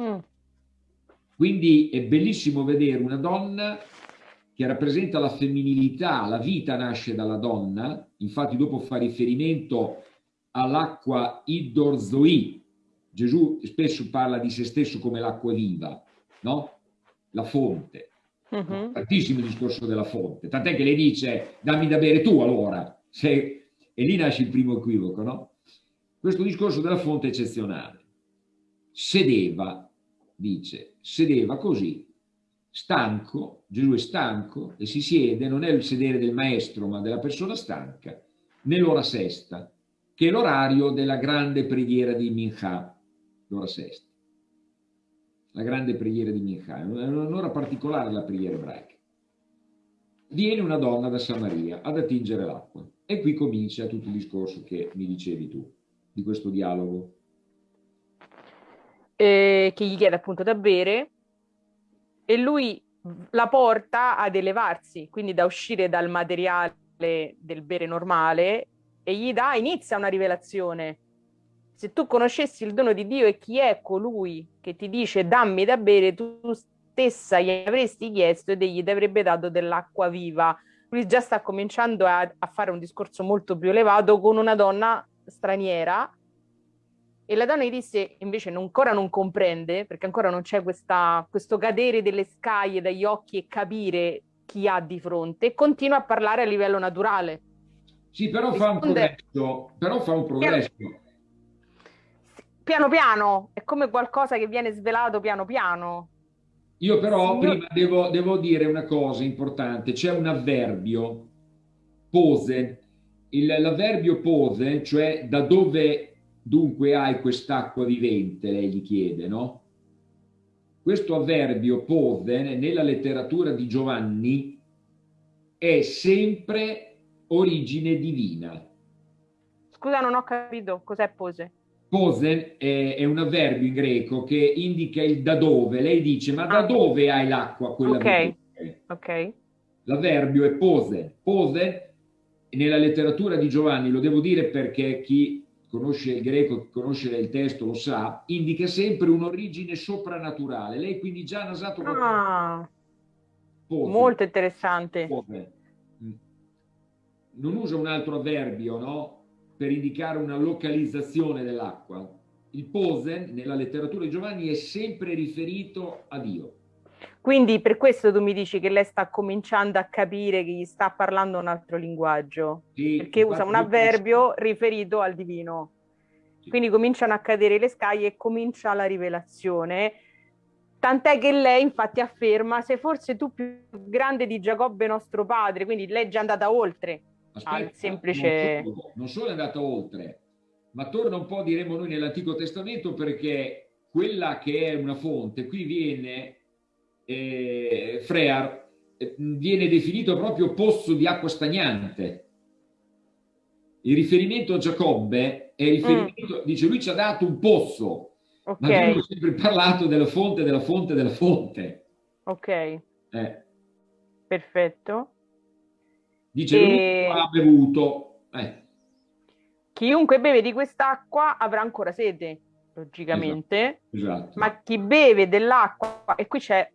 [SPEAKER 5] Mm. Quindi è bellissimo vedere una donna che rappresenta la femminilità, la vita nasce dalla donna, infatti dopo fa riferimento all'acqua iddorzoi, Gesù spesso parla di se stesso come l'acqua viva, no? La fonte. Uh -huh. Tantissimo il discorso della fonte, tant'è che le dice dammi da bere tu allora, Se... e lì nasce il primo equivoco, no? Questo discorso della fonte è eccezionale. Sedeva, dice, sedeva così, stanco, Gesù è stanco e si siede, non è il sedere del maestro ma della persona stanca, nell'ora sesta, che è l'orario della grande preghiera di Mincha, l'ora sesta la grande preghiera di Minchà, è un'ora particolare la preghiera ebraica. Viene una donna da Samaria ad attingere l'acqua e qui comincia tutto il discorso che mi dicevi tu, di questo dialogo.
[SPEAKER 3] Eh, che gli chiede appunto da bere e lui la porta ad elevarsi, quindi da uscire dal materiale del bere normale e gli dà, inizia una rivelazione se tu conoscessi il dono di Dio e chi è colui che ti dice dammi da bere, tu stessa gli avresti chiesto ed egli ti avrebbe dato dell'acqua viva. Lui già sta cominciando a, a, fare un discorso molto più elevato con una donna straniera e la donna gli disse invece non, ancora non comprende perché ancora non c'è questo cadere delle scaglie dagli occhi e capire chi ha di fronte e continua a parlare a livello naturale.
[SPEAKER 5] Sì, però Risponde... fa un progresso, però fa un progresso
[SPEAKER 3] piano piano, è come qualcosa che viene svelato piano piano.
[SPEAKER 5] Io però Signor... prima devo, devo, dire una cosa importante, c'è un avverbio, pose, l'avverbio pose, cioè da dove dunque hai quest'acqua vivente, lei gli chiede, no? Questo avverbio pose nella letteratura di Giovanni è sempre origine divina.
[SPEAKER 3] Scusa, non ho capito cos'è pose.
[SPEAKER 5] Posen è, è, un avverbio in greco che indica il da dove. Lei dice, ma da ah. dove hai l'acqua quella
[SPEAKER 3] Ok, ok.
[SPEAKER 5] L'avverbio è pose. Pose, nella letteratura di Giovanni, lo devo dire perché chi conosce il greco, conosce il testo lo sa, indica sempre un'origine soprannaturale. Lei quindi già ha nasato...
[SPEAKER 3] Ah, molto interessante.
[SPEAKER 5] Pose. Non usa un altro avverbio, no? Per indicare una localizzazione dell'acqua. Il posen nella letteratura di Giovanni è sempre riferito a Dio.
[SPEAKER 3] Quindi per questo tu mi dici che lei sta cominciando a capire che gli sta parlando un altro linguaggio, sì, perché usa un avverbio riferito al divino. Sì. Quindi cominciano a cadere le scaglie e comincia la rivelazione. Tant'è che lei infatti afferma, sei forse tu più grande di Giacobbe nostro padre, quindi lei è già andata oltre Aspetta, al semplice...
[SPEAKER 5] Non solo, non solo è andata oltre, ma torna un po', diremo noi, nell'Antico Testamento perché quella che è una fonte, qui viene, eh, Frear, eh, viene definito proprio pozzo di acqua stagnante. Il riferimento a Giacobbe è riferimento, mm. dice lui ci ha dato un pozzo, okay. ma abbiamo sempre parlato della fonte, della fonte, della fonte.
[SPEAKER 3] Ok. Eh. Perfetto.
[SPEAKER 5] Dice e... ha bevuto. Eh.
[SPEAKER 3] Chiunque beve di quest'acqua avrà ancora sede, logicamente.
[SPEAKER 5] Esatto, esatto.
[SPEAKER 3] Ma chi beve dell'acqua, e qui c'è,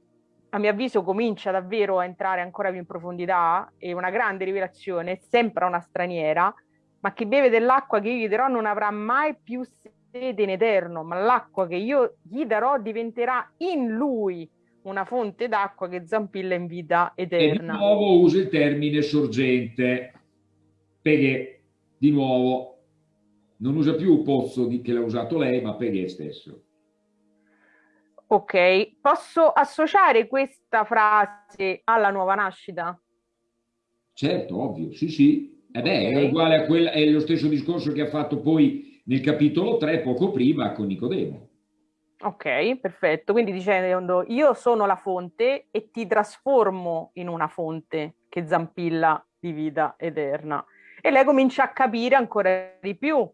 [SPEAKER 3] a mio avviso, comincia davvero a entrare ancora più in profondità, e una grande rivelazione, sembra una straniera, ma chi beve dell'acqua che io gli darò non avrà mai più sede in eterno, ma l'acqua che io gli darò diventerà in lui una fonte d'acqua che zampilla in vita eterna.
[SPEAKER 5] E di nuovo uso il termine sorgente, perché di nuovo non usa più pozzo di, che l'ha usato lei, ma Peghe stesso.
[SPEAKER 3] Ok, posso associare questa frase alla nuova nascita?
[SPEAKER 5] Certo, ovvio, sì, sì. Eh beh, okay. è uguale a quella, è lo stesso discorso che ha fatto poi nel capitolo 3, poco prima, con Nicodemo.
[SPEAKER 3] Ok, perfetto. Quindi dicendo io sono la fonte e ti trasformo in una fonte che zampilla di vita eterna. E lei comincia a capire ancora di più.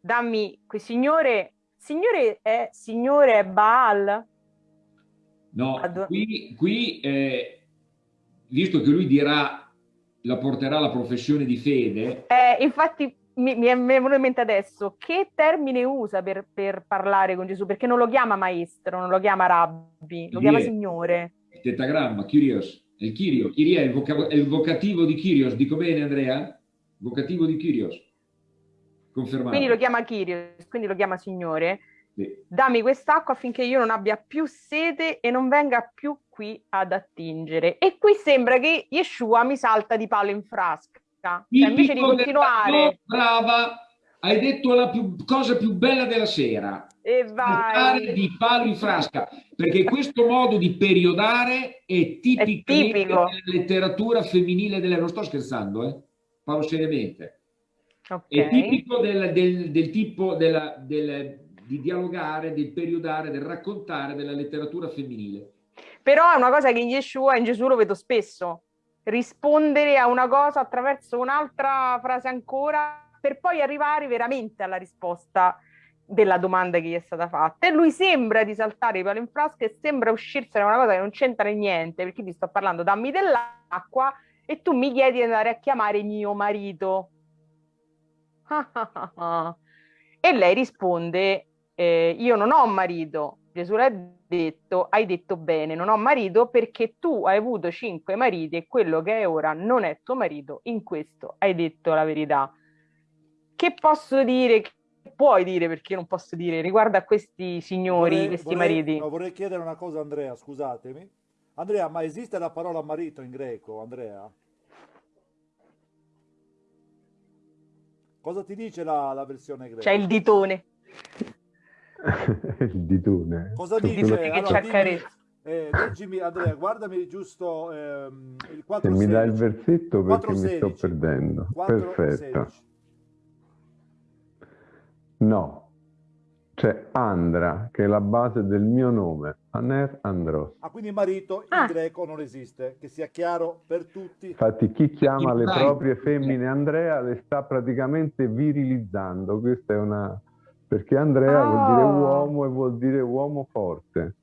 [SPEAKER 3] Dammi, quel signore, signore è, signore è Baal?
[SPEAKER 5] No, qui, qui eh, visto che lui dirà, la porterà alla professione di fede.
[SPEAKER 3] Eh, infatti mi, mi, è venuto in mente adesso, che termine usa per, per, parlare con Gesù? Perché non lo chiama maestro, non lo chiama rabbi, lo chiama signore.
[SPEAKER 5] Il tetagramma, Kyrios, è il Kyrios, Kyrie è il, voca- è il vocativo di Kyrios, dico bene Andrea? Vocativo di Kyrios, confermato.
[SPEAKER 3] Quindi lo chiama Kyrios, quindi lo chiama signore. Sì. Dammi quest'acqua affinché io non abbia più sete e non venga più qui ad attingere. E qui sembra che Yeshua mi salta di palo in frasca cioè, invece di continuare...
[SPEAKER 5] Brava, hai detto la più, cosa più bella della sera.
[SPEAKER 3] E vai.
[SPEAKER 5] di palo in frasca, perché questo modo di periodare è tipico, è tipico. della letteratura femminile delle... Non sto scherzando, eh? Parlo seriamente. Okay. È tipico del, del, del tipo della, del, di dialogare, del periodare, del raccontare della letteratura femminile.
[SPEAKER 3] Però è una cosa che in Yeshua, in Gesù lo vedo spesso rispondere a una cosa attraverso un'altra frase ancora per poi arrivare veramente alla risposta della domanda che gli è stata fatta. E lui sembra di saltare i palo in frasca e sembra uscirsene una cosa che non c'entra niente perché ti sto parlando dammi dell'acqua e tu mi chiedi di andare a chiamare mio marito. E lei risponde eh, io non ho marito Gesù le ha detto, hai detto bene, non ho marito perché tu hai avuto cinque mariti e quello che è ora non è tuo marito, in questo hai detto la verità. Che posso dire, che puoi dire perché non posso dire riguardo a questi signori, vorrei, questi
[SPEAKER 2] vorrei,
[SPEAKER 3] mariti?
[SPEAKER 2] No, vorrei chiedere una cosa Andrea, scusatemi. Andrea, ma esiste la parola marito in greco, Andrea? Cosa ti dice la, la versione greca?
[SPEAKER 3] C'è il ditone.
[SPEAKER 4] il ditone.
[SPEAKER 2] Cosa dice? Che allora, dimmi, eh, leggimi, Andrea, guardami giusto ehm, il 4
[SPEAKER 4] Se mi dai il versetto perché 4, mi sto perdendo. 4, Perfetto. 16. No, c'è Andra, che è la base del mio nome, Aner Andros.
[SPEAKER 2] Ah, quindi marito in ah. greco non esiste, che sia chiaro per tutti.
[SPEAKER 4] Infatti chi chiama le proprie femmine Andrea le sta praticamente virilizzando, questa è una perché Andrea oh. vuol dire ah. uomo e vuol dire uomo forte.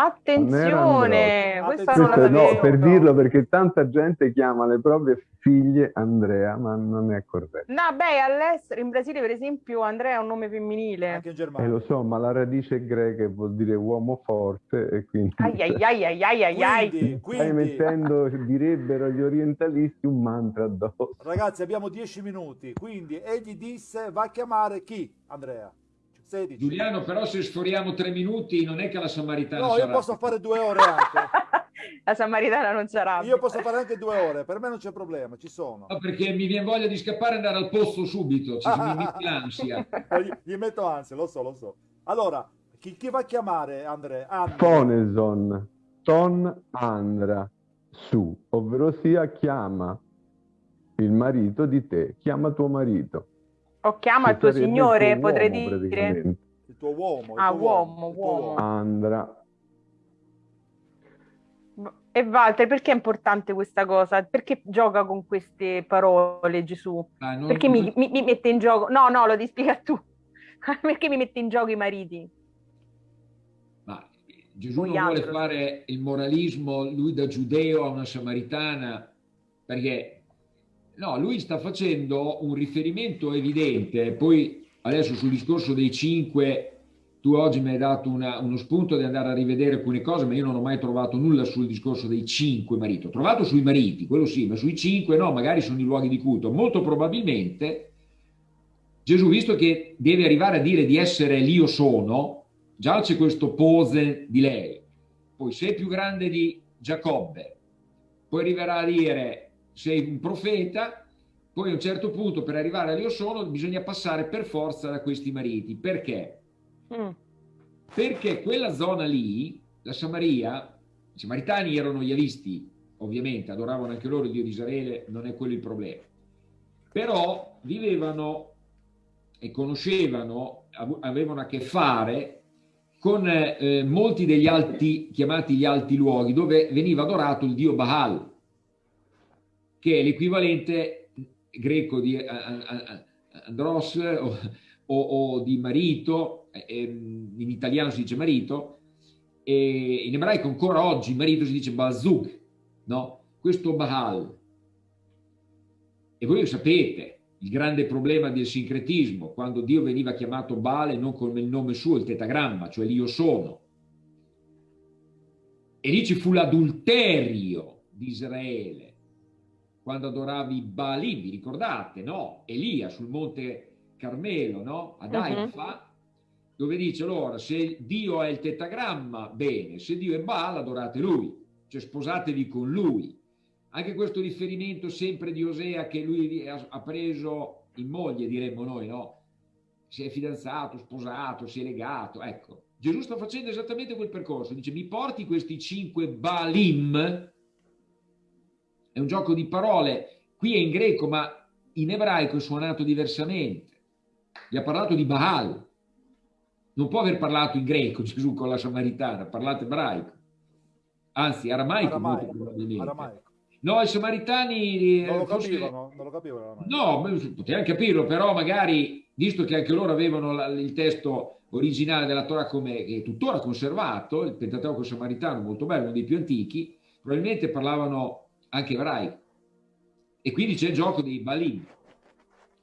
[SPEAKER 3] Attenzione,
[SPEAKER 4] questa non la no, per dirlo perché tanta gente chiama le proprie figlie Andrea, ma non è corretto.
[SPEAKER 3] No, beh, all'estero, in Brasile per esempio Andrea è un nome femminile.
[SPEAKER 2] Anche in Germania.
[SPEAKER 4] Eh, lo so, ma la radice greca vuol dire uomo forte e quindi...
[SPEAKER 3] Ai ai ai ai ai ai ai.
[SPEAKER 2] Quindi, quindi...
[SPEAKER 4] Stai mettendo, direbbero gli orientalisti, un mantra addosso.
[SPEAKER 2] Ragazzi, abbiamo dieci minuti, quindi egli disse va a chiamare chi, Andrea? 16.
[SPEAKER 5] Giuliano, però se sforiamo tre minuti non è che la Samaritana
[SPEAKER 2] No,
[SPEAKER 5] sarà...
[SPEAKER 2] io posso fare due ore anche.
[SPEAKER 3] la Samaritana non sarà.
[SPEAKER 2] Io posso fare anche due ore, per me non c'è problema, ci sono.
[SPEAKER 5] No, perché mi viene voglia di scappare e andare al posto subito, ci mi metti l'ansia.
[SPEAKER 2] gli, gli, metto ansia, lo so, lo so. Allora, chi, chi va a chiamare, Andrea?
[SPEAKER 4] Foneson, ton Andra, su, ovvero sia chiama il marito di te, chiama tuo marito.
[SPEAKER 3] O chiama il tuo signore, il tuo potrei uomo, dire.
[SPEAKER 2] Il tuo uomo. Il
[SPEAKER 3] ah,
[SPEAKER 2] tuo
[SPEAKER 3] uomo, uomo. uomo.
[SPEAKER 4] Andra.
[SPEAKER 3] E Walter, perché è importante questa cosa? Perché gioca con queste parole Gesù? Ah, non, perché mi, mi, mi, mette in gioco? No, no, lo devi spiegare tu. perché mi mette in gioco i mariti?
[SPEAKER 5] Ma Gesù Voi non vuole fare il moralismo, lui da giudeo a una samaritana, perché No, lui sta facendo un riferimento evidente, poi adesso sul discorso dei cinque, tu oggi mi hai dato una, uno spunto di andare a rivedere alcune cose, ma io non ho mai trovato nulla sul discorso dei cinque mariti. Ho trovato sui mariti, quello sì, ma sui cinque no, magari sono i luoghi di culto. Molto probabilmente Gesù, visto che deve arrivare a dire di essere l'io sono, già c'è questo pose di lei. Poi sei più grande di Giacobbe, poi arriverà a dire sei un profeta, poi a un certo punto per arrivare all'io sono bisogna passare per forza da questi mariti. Perché? Mm. perché quella zona lì, la Samaria, i samaritani erano yavisti, ovviamente, adoravano anche loro il Dio di Israele, non è quello il problema. Però vivevano e conoscevano, avevano a che fare con eh, molti degli alti, chiamati gli alti luoghi, dove veniva adorato il dio Baal, che è l'equivalente greco di Andros o, o, o di marito, eh, in italiano si dice marito, e in ebraico ancora oggi marito si dice Bazug, no? Questo Baal. E voi lo sapete, il grande problema del sincretismo, quando Dio veniva chiamato Baal e non come il nome suo, il tetagramma, cioè l'io sono. E lì ci fu l'adulterio di Israele, quando adoravi Baalim, vi ricordate, no? Elia sul monte Carmelo, no? Ad mhm. Haifa, uh -huh. dove dice allora, se Dio è il tetagramma, bene, se Dio è Baal, adorate lui, cioè sposatevi con lui. Anche questo riferimento sempre di Osea che lui ha preso in moglie, diremmo noi, no? Si è fidanzato, sposato, si è legato, ecco. Gesù sta facendo esattamente quel percorso, dice mi porti questi cinque Balim, è un gioco di parole, qui è in greco ma in ebraico è suonato diversamente, gli ha parlato di Baal, non può aver parlato in greco Gesù con la Samaritana, ha parlato ebraico, anzi aramaico, aramaico molto probabilmente. Aramaico. No, i samaritani...
[SPEAKER 2] Eh, non lo forse... capivano, non lo capivano.
[SPEAKER 5] No, potevano capirlo, però magari, visto che anche loro avevano la, il testo originale della Torah come, è tuttora conservato, il Pentateuco samaritano, molto bello, uno dei più antichi, probabilmente parlavano anche ebraico. E quindi c'è il gioco dei Balim.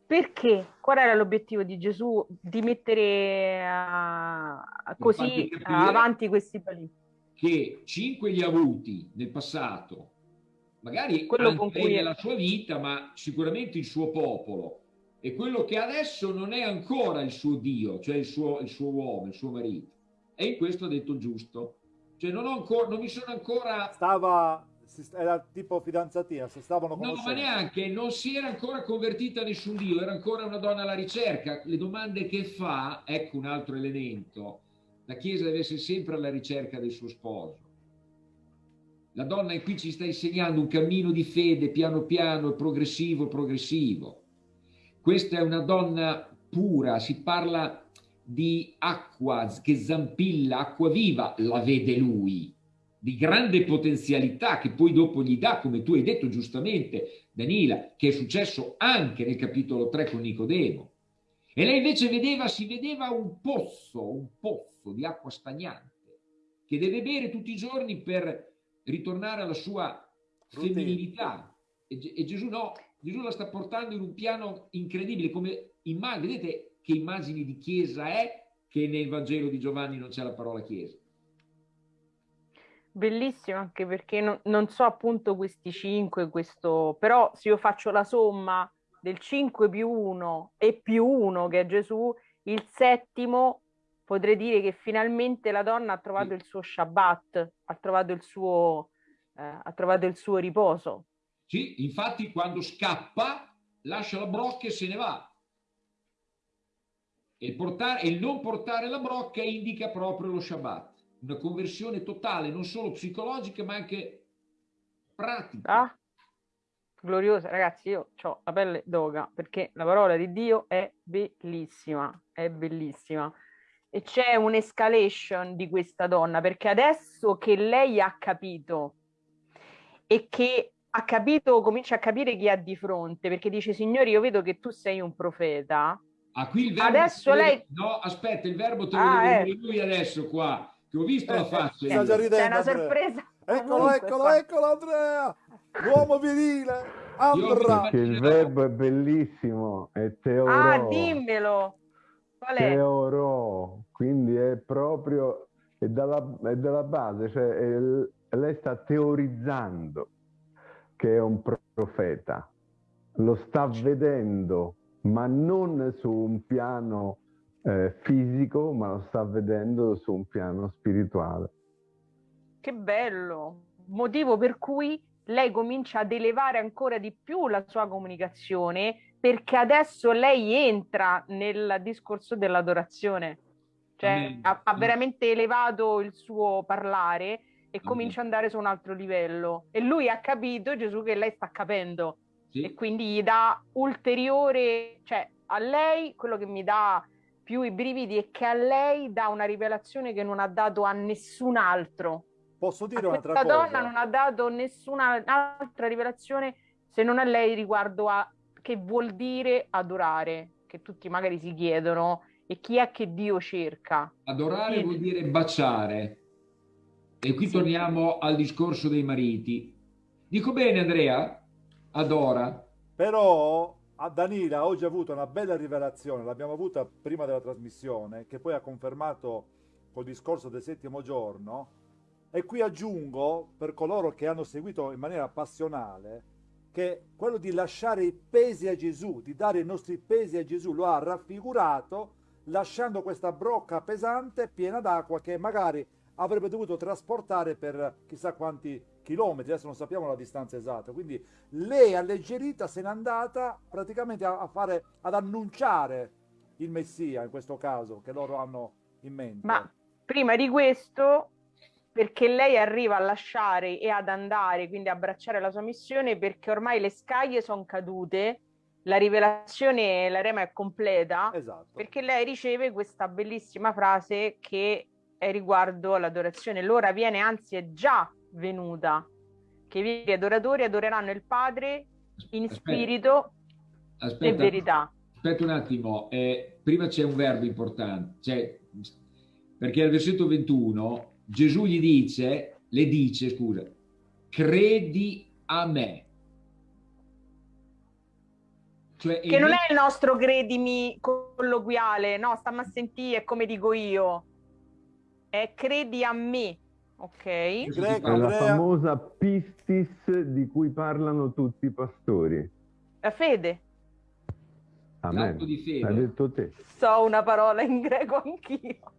[SPEAKER 3] Perché? Qual era l'obiettivo di Gesù di mettere uh, così avanti questi Balim?
[SPEAKER 5] Che cinque li ha avuti nel passato magari quello con cui nella sua vita, ma sicuramente il suo popolo. E quello che adesso non è ancora il suo Dio, cioè il suo, il suo uomo, il suo marito. E in questo ha detto giusto. Cioè non, ho ancora, non mi sono ancora...
[SPEAKER 2] Stava, era tipo fidanzatina, si stavano
[SPEAKER 5] conoscendo. No, ma neanche, non si era ancora convertita a nessun Dio, era ancora una donna alla ricerca. Le domande che fa, ecco un altro elemento. La Chiesa deve essere sempre alla ricerca del suo sposo la donna qui ci sta insegnando un cammino di fede piano piano, progressivo, progressivo. Questa è una donna pura, si parla di acqua che zampilla, acqua viva, la vede lui, di grande potenzialità che poi dopo gli dà, come tu hai detto giustamente, Danila, che è successo anche nel capitolo 3 con Nicodemo. E lei invece vedeva, si vedeva un pozzo, un pozzo di acqua stagnante, che deve bere tutti i giorni per ritornare alla sua femminilità. E, e, Gesù no, Gesù la sta portando in un piano incredibile, come immagini, vedete che immagini di chiesa è che nel Vangelo di Giovanni non c'è la parola chiesa.
[SPEAKER 3] Bellissimo anche perché non, non so appunto questi cinque, questo, però se io faccio la somma del 5 più 1 e più 1 che è Gesù, il settimo potrei dire che finalmente la donna ha trovato il suo Shabbat, ha trovato il suo, eh, ha trovato il suo riposo.
[SPEAKER 5] Sì, infatti quando scappa lascia la brocca e se ne va. E il, portare, e il non portare la brocca indica proprio lo Shabbat, una conversione totale, non solo psicologica ma anche pratica.
[SPEAKER 3] Ah, gloriosa, ragazzi, io ho la pelle d'oga perché la parola di Dio è bellissima, è bellissima e c'è un'escalation di questa donna, perché adesso che lei ha capito e che ha capito, comincia a capire chi ha di fronte, perché dice, signori, io vedo che tu sei un profeta.
[SPEAKER 5] Ah, qui il verbo
[SPEAKER 3] adesso lei...
[SPEAKER 5] No, aspetta, il verbo te lo ah, deve eh. lui adesso qua, che ho visto eh, la faccia.
[SPEAKER 3] Eh, sta C'è una sorpresa.
[SPEAKER 2] Eccolo, eccolo, eccolo, Andrea! L'uomo virile! Andrea!
[SPEAKER 4] Il verbo è bellissimo, è teoro.
[SPEAKER 3] Ah, dimmelo!
[SPEAKER 4] Qual è? Teoro, quindi è proprio è dalla, è dalla base, cioè è, lei sta teorizzando che è un profeta, lo sta vedendo, ma non su un piano eh, fisico, ma lo sta vedendo su un piano spirituale.
[SPEAKER 3] Che bello! Motivo per cui lei comincia ad elevare ancora di più la sua comunicazione perché adesso lei entra nel discorso dell'adorazione. cioè ha, ha, veramente elevato il suo parlare e comincia ad andare su un altro livello. E lui ha capito, Gesù, che lei sta capendo. Sì. E quindi gli dà ulteriore, cioè a lei quello che mi dà più i brividi è che a lei dà una rivelazione che non ha dato a nessun altro.
[SPEAKER 2] Posso dire a un'altra
[SPEAKER 3] cosa? Questa donna non ha dato nessuna altra rivelazione se non a lei riguardo a che vuol dire adorare, che tutti magari si chiedono, e chi è che Dio cerca.
[SPEAKER 5] Adorare vuol dire baciare. E qui sì. torniamo al discorso dei mariti. Dico bene Andrea? Adora.
[SPEAKER 2] Però a Danila oggi ha avuto una bella rivelazione, l'abbiamo avuta prima della trasmissione, che poi ha confermato col discorso del settimo giorno. E qui aggiungo, per coloro che hanno seguito in maniera passionale, che quello di lasciare i pesi a Gesù, di dare i nostri pesi a Gesù, lo ha raffigurato lasciando questa brocca pesante piena d'acqua che magari avrebbe dovuto trasportare per chissà quanti chilometri, adesso non sappiamo la distanza esatta, quindi lei alleggerita se n'è andata praticamente a, fare, ad annunciare il Messia in questo caso che loro hanno in mente.
[SPEAKER 3] Ma prima di questo, perché lei arriva a lasciare e ad andare, quindi abbracciare la sua missione, perché ormai le scaglie sono cadute, la rivelazione, la rema è completa, esatto. perché lei riceve questa bellissima frase che è riguardo all'adorazione. L'ora viene, anzi è già venuta, che gli adoratori adoreranno il Padre in aspetta, spirito aspetta, e verità.
[SPEAKER 5] Aspetta un attimo, eh, prima c'è un verbo importante, cioè, perché al versetto 21 Gesù gli dice, le dice, scusa, credi a me.
[SPEAKER 3] Cioè, che non è il nostro credimi colloquiale, no, stammi a sentire come dico io. È credi a me. Ok. È
[SPEAKER 4] la famosa pistis di cui parlano tutti i pastori.
[SPEAKER 3] La fede.
[SPEAKER 4] Amen. Di fede. Hai detto te.
[SPEAKER 3] So una parola in greco anch'io.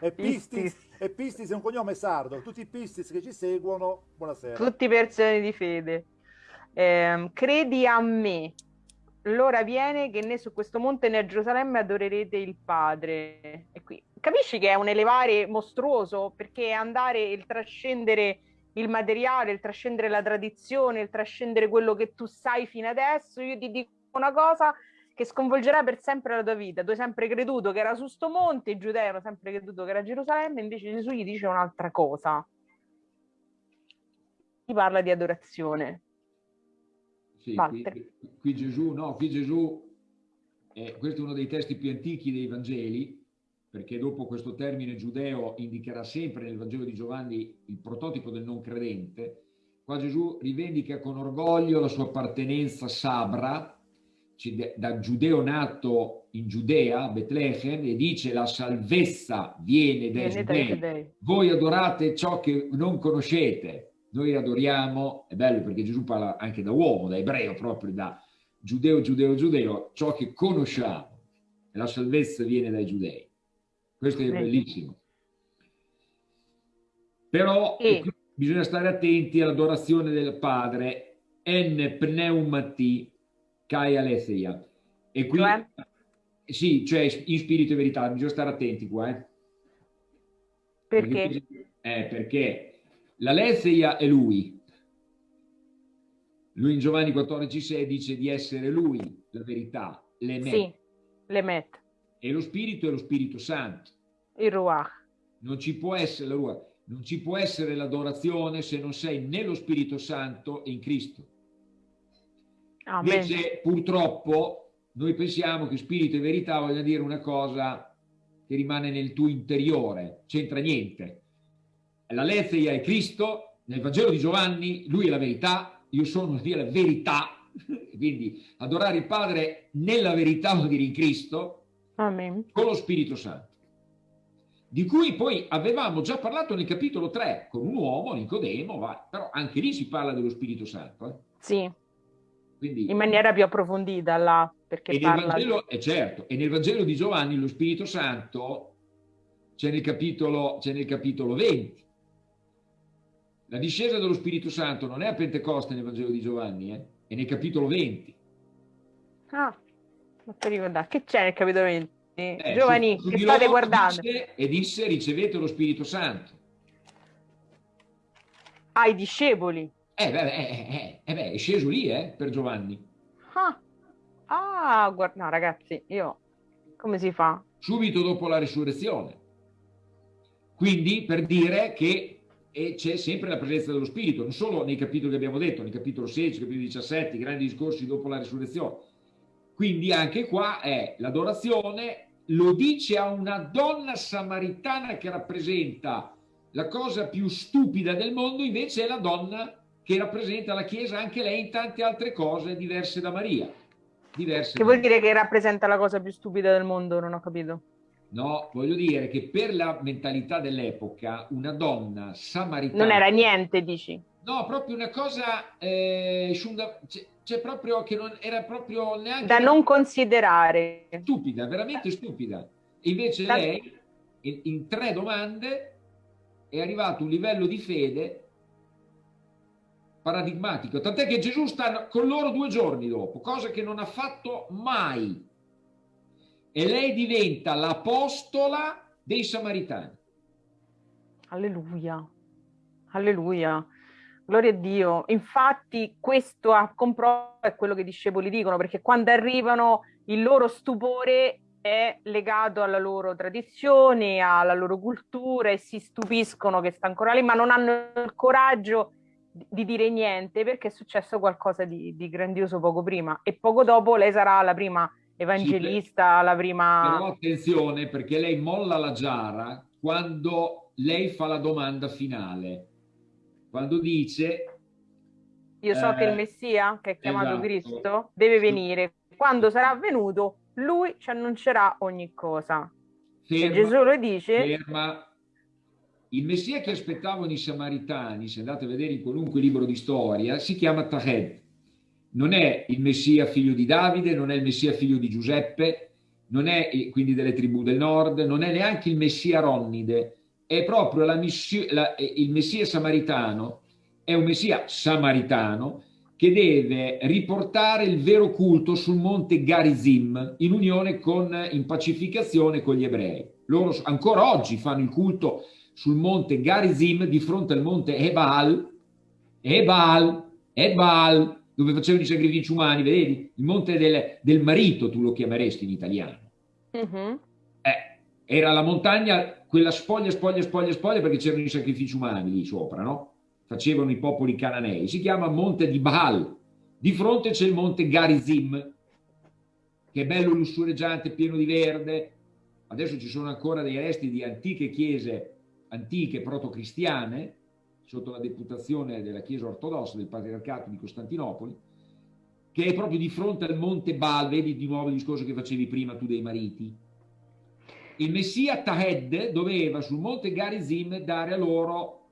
[SPEAKER 2] E pistis, e pistis è un cognome sardo. Tutti i pistis che ci seguono, buonasera.
[SPEAKER 3] Tutti persone di fede. Eh, credi a me. L'ora viene che né su questo monte né a Gerusalemme adorerete il Padre. E qui capisci che è un elevare mostruoso perché andare il trascendere il materiale, il trascendere la tradizione, il trascendere quello che tu sai fino adesso. Io ti dico una cosa che sconvolgerà per sempre la tua vita. Tu hai sempre creduto che era su sto monte, i giudei hanno sempre creduto che era Gerusalemme, invece Gesù gli dice un'altra cosa. Ti parla di adorazione.
[SPEAKER 5] Sì, qui, qui, Gesù, no, qui Gesù, eh, questo è uno dei testi più antichi dei Vangeli, perché dopo questo termine giudeo indicherà sempre nel Vangelo di Giovanni il prototipo del non credente, qua Gesù rivendica con orgoglio la sua appartenenza sabra, da giudeo nato in Giudea, Betlemme, e dice la salvezza viene dai viene giudei. Voi adorate ciò che non conoscete, noi adoriamo, è bello perché Gesù parla anche da uomo, da ebreo proprio, da giudeo, giudeo, giudeo, ciò che conosciamo, e la salvezza viene dai giudei. Questo è bellissimo. Però e... bisogna stare attenti all'adorazione del Padre, en pneumati kai aletheia. E qui, cioè? sì, cioè in spirito e verità, bisogna stare attenti qua. Eh.
[SPEAKER 3] Perché?
[SPEAKER 5] Perché, eh, perché l'aletheia è lui. Lui in Giovanni 14,6 dice di essere lui, la verità, l'emet.
[SPEAKER 3] Sì, l'emet.
[SPEAKER 5] E lo spirito è lo Spirito Santo.
[SPEAKER 3] Il Ruach.
[SPEAKER 5] Non ci può essere la Ruach. Non ci può essere l'adorazione se non sei nello Spirito Santo e in Cristo.
[SPEAKER 3] Amen.
[SPEAKER 5] Invece, purtroppo, noi pensiamo che spirito e verità voglia dire una cosa che rimane nel tuo interiore, c'entra niente. La Lezia è Cristo, nel Vangelo di Giovanni, lui è la verità, io sono la verità, quindi adorare il Padre nella verità vuol dire in Cristo,
[SPEAKER 3] Amen.
[SPEAKER 5] con lo Spirito Santo, di cui poi avevamo già parlato nel capitolo 3 con un uomo, Nicodemo, va, però anche lì si parla dello Spirito Santo. Eh?
[SPEAKER 3] Sì, Quindi, in maniera più approfondita là, perché
[SPEAKER 5] e parla... Vangelo, è certo, e nel Vangelo di Giovanni lo Spirito Santo c'è nel, nel capitolo 20. La discesa dello Spirito Santo non è a Pentecoste nel Vangelo di Giovanni, eh? è nel capitolo 20.
[SPEAKER 3] Ah, non ti ricordare. Che c'è nel capitolo 20? eh, giovani che state guardando.
[SPEAKER 5] Disse, e disse ricevete lo Spirito Santo.
[SPEAKER 3] Ai discepoli.
[SPEAKER 5] Eh beh, eh, eh, eh, beh, è sceso lì, eh, per Giovanni.
[SPEAKER 3] Ah, ah guarda, no ragazzi, io... Come si fa?
[SPEAKER 5] Subito dopo la risurrezione. Quindi per dire che c'è sempre la presenza dello Spirito, non solo nei capitoli che abbiamo detto, nel capitolo 16, capitolo 17, i grandi discorsi dopo la risurrezione. Quindi anche qua è l'adorazione, lo dice a una donna samaritana che rappresenta la cosa più stupida del mondo, invece è la donna che rappresenta la Chiesa anche lei in tante altre cose diverse da Maria. Diverse
[SPEAKER 3] che vuol dire che rappresenta la cosa più stupida del mondo? Non ho capito.
[SPEAKER 5] No, voglio dire che per la mentalità dell'epoca una donna samaritana...
[SPEAKER 3] Non era niente, dici?
[SPEAKER 5] No, proprio una cosa... Eh, c'è proprio che non era proprio neanche...
[SPEAKER 3] Da non considerare.
[SPEAKER 5] Stupida, veramente stupida. Invece da... lei, in, in tre domande, è arrivato a un livello di fede paradigmatico, tant'è che Gesù sta con loro due giorni dopo, cosa che non ha fatto mai. E lei diventa l'apostola dei Samaritani.
[SPEAKER 3] Alleluia, alleluia, gloria a Dio. Infatti questo a comprova è quello che i discepoli dicono, perché quando arrivano il loro stupore è legato alla loro tradizione, alla loro cultura e si stupiscono che sta ancora lì, ma non hanno il coraggio di dire niente perché è successo qualcosa di, di, grandioso poco prima e poco dopo lei sarà la prima evangelista, sì, la prima...
[SPEAKER 5] Però attenzione perché lei molla la giara quando lei fa la domanda finale, quando dice...
[SPEAKER 3] Io so eh, che il eh, Messia, che è chiamato esatto. Cristo, deve venire. Quando sarà venuto, lui ci annuncerà ogni cosa. Ferma, Gesù lo dice...
[SPEAKER 5] Ferma, il Messia che aspettavano i Samaritani, se andate a vedere in qualunque libro di storia, si chiama Tahed. Non è il Messia figlio di Davide, non è il Messia figlio di Giuseppe, non è quindi delle tribù del nord, non è neanche il Messia Ronnide, è proprio la, la, il Messia samaritano, è un Messia samaritano che deve riportare il vero culto sul monte Garizim in unione con, in pacificazione con gli ebrei. Loro ancora oggi fanno il culto sul monte Garizim di fronte al monte Ebal, Ebal, Ebal, dove facevano i sacrifici umani, vedi? Il monte del, del marito tu lo chiameresti in italiano. Uh mhm. -huh. eh, era la montagna, quella spoglia, spoglia, spoglia, spoglia, perché c'erano i sacrifici umani lì sopra, no? Facevano i popoli cananei. Si chiama monte di Baal. Di fronte c'è il monte Garizim, che è bello lussureggiante, pieno di verde. Adesso ci sono ancora dei resti di antiche chiese antiche proto-cristiane, sotto la deputazione della Chiesa ortodossa del Patriarcato di Costantinopoli, che è proprio di fronte al Monte Baal, vedi di nuovo il discorso che facevi prima tu dei mariti. Il Messia Tahed doveva sul Monte Garizim dare a loro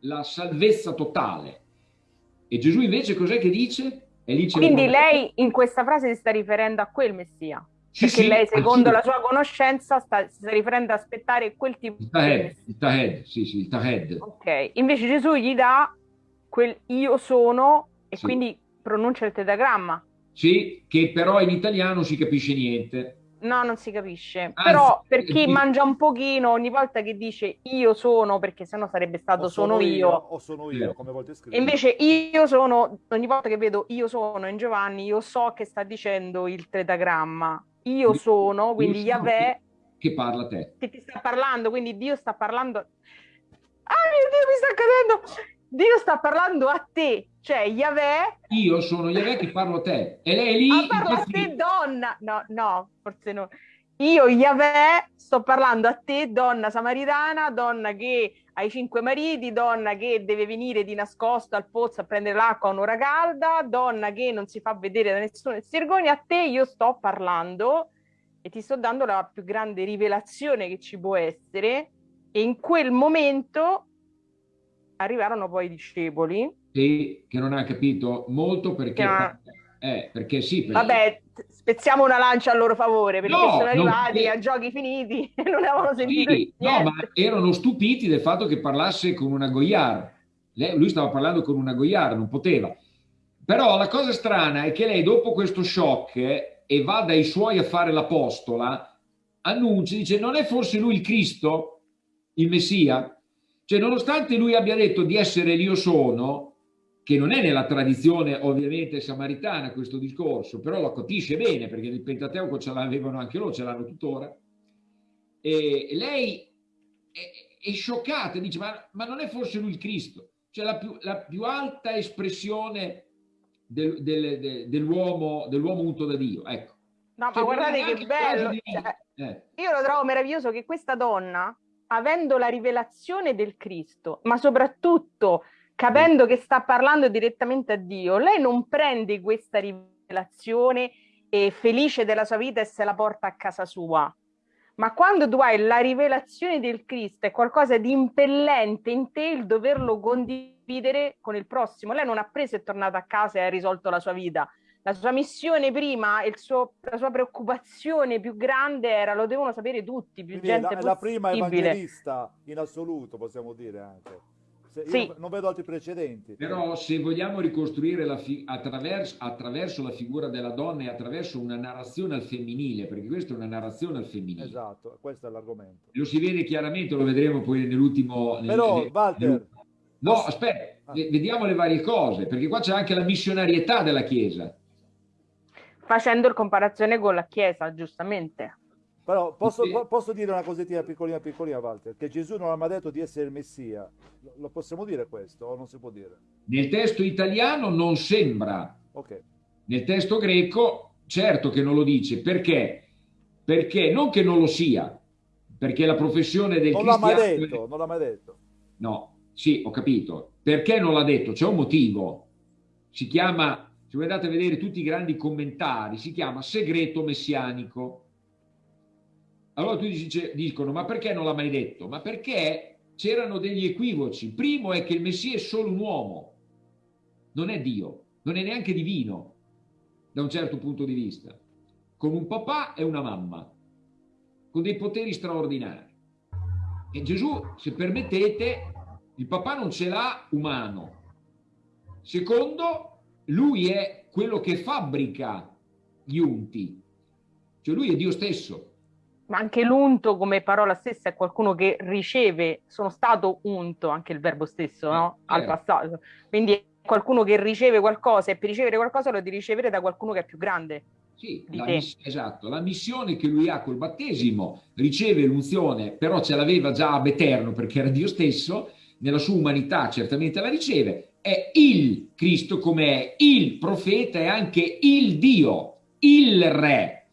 [SPEAKER 5] la salvezza totale. E Gesù invece cos'è che dice?
[SPEAKER 3] Quindi lei in questa frase si sta riferendo a quel Messia. Sì, perché sì, lei, secondo la sua conoscenza, sta, si sta riferendo ad aspettare quel tipo
[SPEAKER 5] il tahed, di... Il tahed, sì, sì, il tahed.
[SPEAKER 3] Ok, invece Gesù gli dà quel io sono e sì. quindi pronuncia il tetagramma.
[SPEAKER 5] Sì, che però in italiano si capisce niente.
[SPEAKER 3] No, non si capisce. Anzi, Però per chi eh, mangia un pochino, ogni volta che dice io sono, perché sennò sarebbe stato sono, sono, io.
[SPEAKER 2] O sono io, come volte
[SPEAKER 3] scrivere. Invece io sono, ogni volta che vedo io sono in Giovanni, io so che sta dicendo il tetagramma io sono, quindi Yahweh...
[SPEAKER 5] Che parla a te.
[SPEAKER 3] Che ti sta parlando, quindi Dio sta parlando... Ah mio Dio, mi sta accadendo! Dio sta parlando a te, cioè Yahweh...
[SPEAKER 5] Io sono Yahweh che parlo a te. E lei è lì...
[SPEAKER 3] Ah, parlo a te donna! No, no, forse no. Io, Yahweh, sto parlando a te, donna samaritana, donna che hai cinque mariti, donna che deve venire di nascosto al pozzo a prendere l'acqua a un'ora calda, donna che non si fa vedere da nessuno e si vergogna, a te io sto parlando e ti sto dando la più grande rivelazione che ci può essere e in quel momento arrivarono poi i discepoli.
[SPEAKER 5] Sì, che non ha capito molto perché... Che... Eh, perché sì. Perché...
[SPEAKER 3] Vabbè, spezziamo una lancia a loro favore perché no, sono arrivati non... a giochi finiti e non avevano sentito sì,
[SPEAKER 5] No, ma erano stupiti del fatto che parlasse con una Goyard. Lei, lui stava parlando con una Goyard, non poteva. Però la cosa strana è che lei dopo questo shock eh, e va dai suoi a fare l'apostola, annuncia, dice non è forse lui il Cristo, il Messia? Cioè nonostante lui abbia detto di essere l'io sono, che non è nella tradizione ovviamente samaritana questo discorso, però lo capisce bene perché nel Pentateuco ce l'avevano anche loro, ce l'hanno tuttora, e lei è, è scioccata, dice ma, ma, non è forse lui il Cristo? Cioè la più, la più alta espressione del, del, del, dell'uomo dell unto da Dio, ecco.
[SPEAKER 3] No, cioè, ma guardate che bello, di... cioè, eh. io lo trovo meraviglioso che questa donna, avendo la rivelazione del Cristo, ma soprattutto capendo che sta parlando direttamente a Dio, lei non prende questa rivelazione e felice della sua vita e se la porta a casa sua, ma quando tu hai la rivelazione del Cristo è qualcosa di impellente in te il doverlo condividere con il prossimo. Lei non ha preso e è tornata a casa e ha risolto la sua vita. La sua missione prima, suo, la sua preoccupazione più grande era lo devono sapere tutti, più Quindi gente la,
[SPEAKER 2] la prima evangelista in assoluto, possiamo dire anche. Sì. non vedo altri precedenti.
[SPEAKER 5] Però se vogliamo ricostruire la attraverso, attraverso, la figura della donna e attraverso una narrazione al femminile, perché questa è una narrazione al femminile.
[SPEAKER 2] Esatto, questo è l'argomento.
[SPEAKER 5] Lo si vede chiaramente, lo vedremo poi nell'ultimo...
[SPEAKER 2] Però, nel, Walter... Nel,
[SPEAKER 5] no, posso... aspetta, ah. vediamo le varie cose, perché qua c'è anche la missionarietà della Chiesa.
[SPEAKER 3] Facendo il comparazione con la Chiesa, giustamente.
[SPEAKER 2] Però posso, sì. posso, dire una cosettina piccolina piccolina, Walter, che Gesù non ha mai detto di essere il Messia. Lo possiamo dire questo o non si può dire?
[SPEAKER 5] Nel testo italiano non sembra.
[SPEAKER 2] Okay.
[SPEAKER 5] Nel testo greco certo che non lo dice. Perché? Perché non che non lo sia, perché la professione del
[SPEAKER 2] non
[SPEAKER 5] cristiano...
[SPEAKER 2] L'ha mai detto, non l'ha mai detto.
[SPEAKER 5] No, sì, ho capito. Perché non l'ha detto? C'è un motivo. Si chiama, se voi andate a vedere tutti i grandi commentari, si chiama segreto messianico allora tu dici, dicono, ma perché non l'ha mai detto? Ma perché c'erano degli equivoci. Primo è che il Messia è solo un uomo, non è Dio, non è neanche divino, da un certo punto di vista. Con un papà e una mamma, con dei poteri straordinari. E Gesù, se permettete, il papà non ce l'ha umano. Secondo, lui è quello che fabbrica gli unti. Cioè lui è Dio stesso
[SPEAKER 3] ma anche l'unto come parola stessa è qualcuno che riceve, sono stato unto, anche il verbo stesso, no? Al eh. passato. Quindi è qualcuno che riceve qualcosa e per ricevere qualcosa lo devi ricevere da qualcuno che è più grande.
[SPEAKER 5] Sì, la esatto, la missione che lui ha col battesimo, riceve l'unzione, però ce l'aveva già ab eterno perché era Dio stesso, nella sua umanità certamente la riceve, è il Cristo come è il profeta e anche il Dio, il re,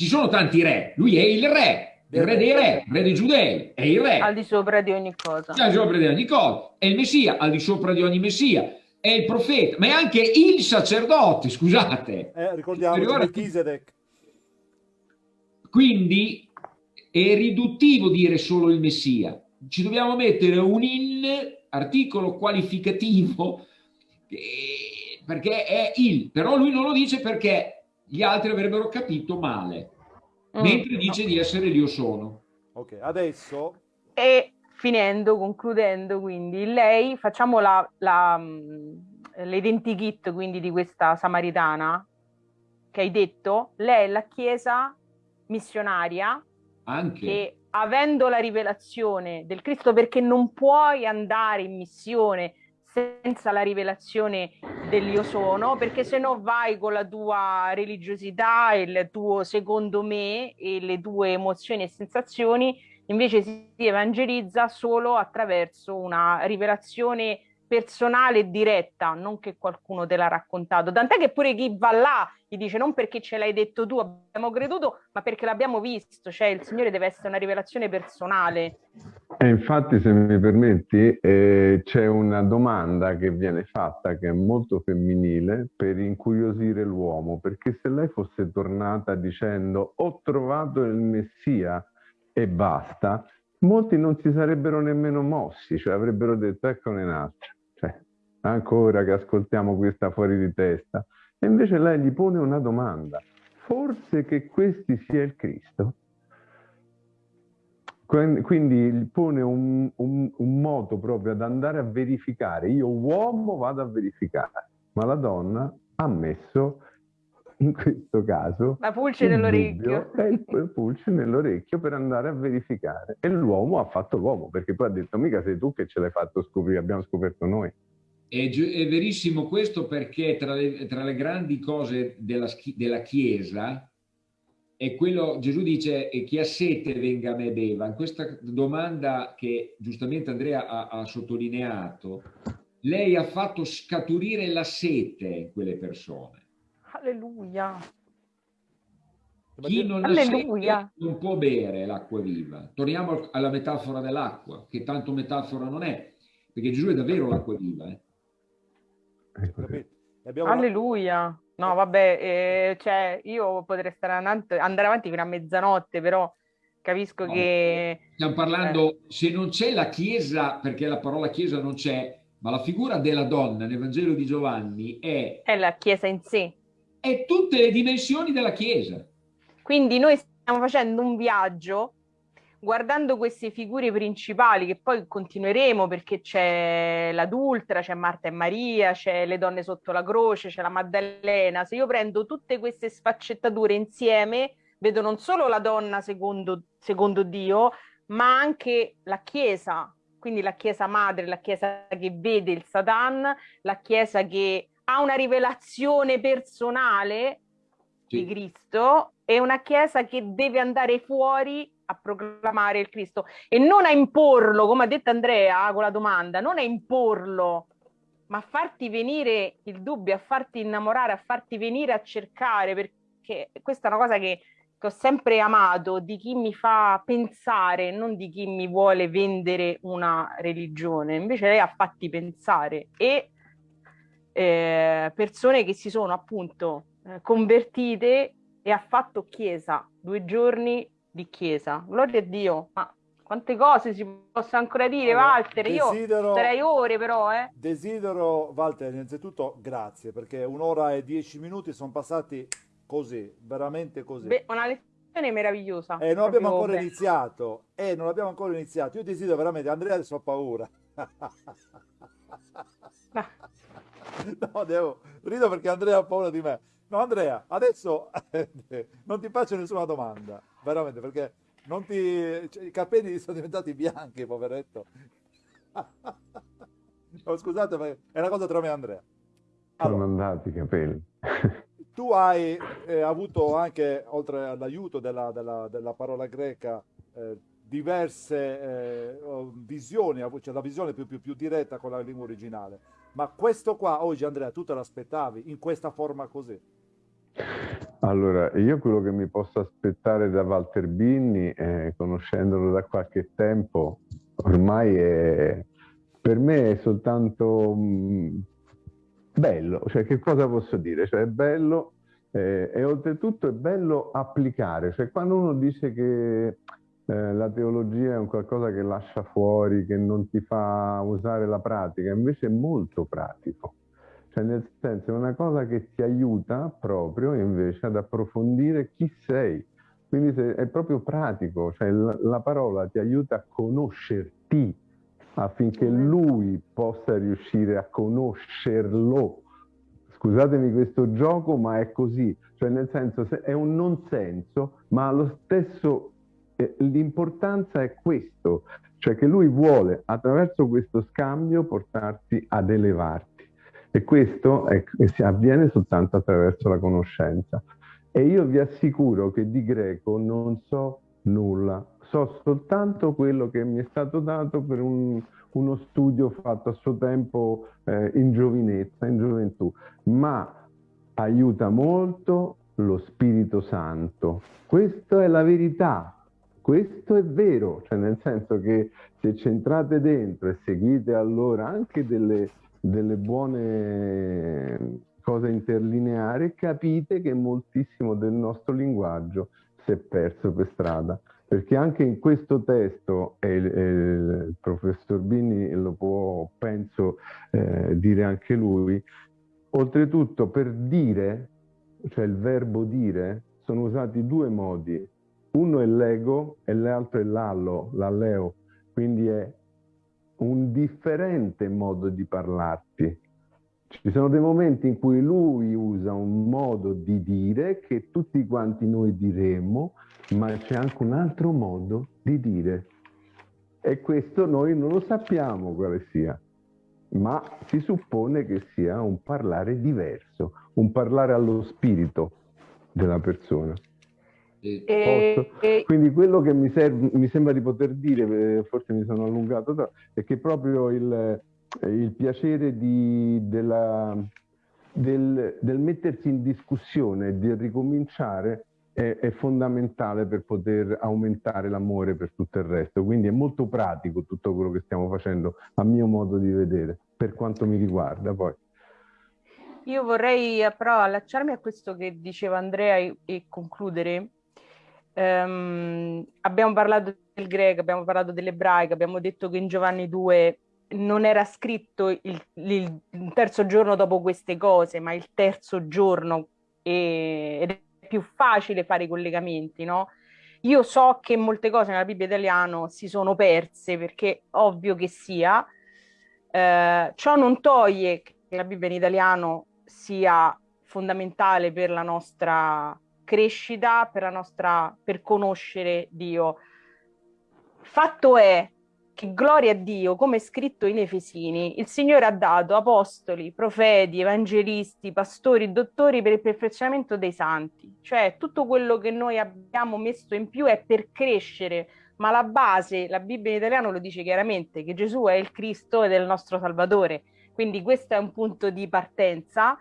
[SPEAKER 5] ci sono tanti re, lui è il re, il re dei re, il re dei giudei, è il re.
[SPEAKER 3] Al di sopra di ogni cosa.
[SPEAKER 5] Al di sopra di ogni cosa. È il messia, al di sopra di ogni messia. È il profeta, ma è anche il sacerdote, scusate.
[SPEAKER 2] Eh, ricordiamo Melchizedek.
[SPEAKER 5] Quindi è riduttivo dire solo il messia. Ci dobbiamo mettere un in articolo qualificativo eh, perché è il, però lui non lo dice perché gli altri avrebbero capito male, mm. mentre dice di essere l'io sono.
[SPEAKER 2] Ok, adesso...
[SPEAKER 3] E finendo, concludendo, quindi, lei, facciamo la, la, mm, l'identikit quindi di questa samaritana che hai detto, lei è la chiesa missionaria
[SPEAKER 5] Anche.
[SPEAKER 3] che avendo la rivelazione del Cristo perché non puoi andare in missione senza la rivelazione dell'io sono, perché se no vai con la tua religiosità, il tuo secondo me e le tue emozioni e sensazioni, invece si evangelizza solo attraverso una rivelazione personale e diretta, non che qualcuno te l'ha raccontato. Tant'è che pure chi va là gli dice non perché ce l'hai detto tu, abbiamo creduto, ma perché l'abbiamo visto, cioè il Signore deve essere una rivelazione personale.
[SPEAKER 4] E infatti, se mi permetti, eh, c'è una domanda che viene fatta che è molto femminile per incuriosire l'uomo, perché se lei fosse tornata dicendo ho trovato il Messia e basta, molti non si sarebbero nemmeno mossi, cioè avrebbero detto eccone un'altra ancora che ascoltiamo questa fuori di testa. E invece lei gli pone una domanda. Forse che questi sia il Cristo? Quindi pone un, un, un moto proprio ad andare a verificare. Io uomo vado a verificare, ma la donna ha messo in questo caso
[SPEAKER 3] la pulce nell'orecchio
[SPEAKER 4] è il, il pulce nell'orecchio per andare a verificare e l'uomo ha fatto l'uomo perché poi ha detto mica sei tu che ce l'hai fatto scoprire abbiamo scoperto noi
[SPEAKER 5] è, è verissimo questo perché tra le, tra le grandi cose della, della Chiesa è quello, Gesù dice, chi ha sete venga a me beva. In questa domanda che giustamente Andrea ha, ha sottolineato, lei ha fatto scaturire la sete in quelle persone.
[SPEAKER 3] Alleluia.
[SPEAKER 5] Chi non Alleluia. ha sete non può bere l'acqua viva. Torniamo alla metafora dell'acqua, che tanto metafora non è, perché Gesù è davvero l'acqua viva. Eh?
[SPEAKER 3] Abbiamo... Alleluia. No, vabbè, eh, cioè, io potrei stare andando, andare avanti fino a mezzanotte, però capisco no, che...
[SPEAKER 5] Stiamo parlando, eh. se non c'è la Chiesa, perché la parola Chiesa non c'è, ma la figura della donna nel Vangelo di Giovanni è...
[SPEAKER 3] È la Chiesa in sé.
[SPEAKER 5] È tutte le dimensioni della Chiesa.
[SPEAKER 3] Quindi noi stiamo facendo un viaggio guardando queste figure principali che poi continueremo perché c'è l'adultera, c'è Marta e Maria, c'è le donne sotto la croce, c'è la Maddalena, se io prendo tutte queste sfaccettature insieme, vedo non solo la donna secondo, secondo Dio, ma anche la Chiesa, quindi la Chiesa madre, la Chiesa che vede il Satan, la Chiesa che ha una rivelazione personale sì. di Cristo e una Chiesa che deve andare fuori a proclamare il Cristo e non a imporlo, come ha detto Andrea con la domanda, non a imporlo, ma a farti venire il dubbio, a farti innamorare, a farti venire a cercare, perché questa è una cosa che, che ho sempre amato, di chi mi fa pensare, non di chi mi vuole vendere una religione. Invece lei ha fatti pensare e eh, persone che si sono appunto eh, convertite e ha fatto chiesa due giorni di chiesa. Gloria a Dio, ma quante cose si possono ancora dire, allora, Walter? Desidero, Io starei ore però, eh.
[SPEAKER 2] Desidero, Walter, innanzitutto grazie, perché un'ora e dieci minuti sono passati così, veramente così.
[SPEAKER 3] Beh, una lezione meravigliosa.
[SPEAKER 2] E non abbiamo ancora beh. iniziato, e non abbiamo ancora iniziato. Io desidero veramente, Andrea adesso ho paura. no, devo, rido perché Andrea ha paura di me. No, Andrea, adesso non ti faccio nessuna domanda, veramente, perché non ti... Cioè, i capelli sono diventati bianchi, poveretto. no, scusate, ma è una cosa tra me e Andrea.
[SPEAKER 4] Allora, sono andati i capelli.
[SPEAKER 2] tu hai eh, avuto anche, oltre all'aiuto della, della, della, parola greca, eh, diverse eh, visioni, cioè la visione più, più, più diretta con la lingua originale. Ma questo qua oggi, Andrea, tu te l'aspettavi in questa forma così?
[SPEAKER 4] Allora, io quello che mi posso aspettare da Walter Binni, eh, conoscendolo da qualche tempo, ormai è, per me è soltanto mh, mm, bello, cioè che cosa posso dire? Cioè è bello eh, e oltretutto è bello applicare, cioè quando uno dice che eh, la teologia è un qualcosa che lascia fuori, che non ti fa usare la pratica, invece è molto pratico. Cioè nel senso è una cosa che ti aiuta proprio invece ad approfondire chi sei. Quindi è proprio pratico, cioè la, la parola ti aiuta a conoscerti affinché lui possa riuscire a conoscerlo. Scusatemi questo gioco, ma è così. Cioè nel senso è un non senso, ma lo stesso eh, l'importanza è questo, cioè che lui vuole attraverso questo scambio portarti ad elevarti. E questo è, avviene soltanto attraverso la conoscenza. E io vi assicuro che di greco non so nulla, so soltanto quello che mi è stato dato per un, uno studio fatto a suo tempo eh, in giovinezza, in gioventù, ma aiuta molto lo Spirito Santo. Questa è la verità, questo è vero, cioè nel senso che se c'entrate dentro e seguite allora anche delle delle buone cose interlineari, capite che moltissimo del nostro linguaggio si è perso per strada. Perché anche in questo testo, e il, il professor Bini lo può, penso, eh, dire anche lui, oltretutto per dire, cioè il verbo dire, sono usati due modi. Uno è l'ego e l'altro è l'allo, l'alleo, quindi è un differente modo di parlarti. Ci sono dei momenti in cui lui usa un modo di dire che tutti quanti noi diremmo, ma c'è anche un altro modo di dire. E questo noi non lo sappiamo quale sia, ma si suppone che sia un parlare diverso, un parlare allo spirito della persona. E, e... Quindi quello che mi, serve, mi, sembra di poter dire, eh, forse mi sono allungato, è che proprio il, il piacere di, della, del, del, mettersi in discussione, di ricominciare, è, è, fondamentale per poter aumentare l'amore per tutto il resto. Quindi è molto pratico tutto quello che stiamo facendo, a mio modo di vedere, per quanto mi riguarda poi.
[SPEAKER 3] Io vorrei però allacciarmi a questo che diceva Andrea e, e concludere Um, abbiamo parlato del greco, abbiamo parlato dell'ebraico, abbiamo detto che in Giovanni 2 non era scritto il, il, terzo giorno dopo queste cose, ma il terzo giorno e, ed è più facile fare i collegamenti, no? Io so che molte cose nella Bibbia italiana si sono perse perché ovvio che sia, eh, ciò non toglie che la Bibbia in italiano sia fondamentale per la nostra crescita, per la nostra, per conoscere Dio. Fatto è che gloria a Dio, come è scritto in Efesini, il Signore ha dato apostoli, profeti, evangelisti, pastori, dottori per il perfezionamento dei santi. Cioè tutto quello che noi abbiamo messo in più è per crescere, ma la base, la Bibbia in italiano lo dice chiaramente, che Gesù è il Cristo ed è il nostro Salvatore. Quindi questo è un punto di partenza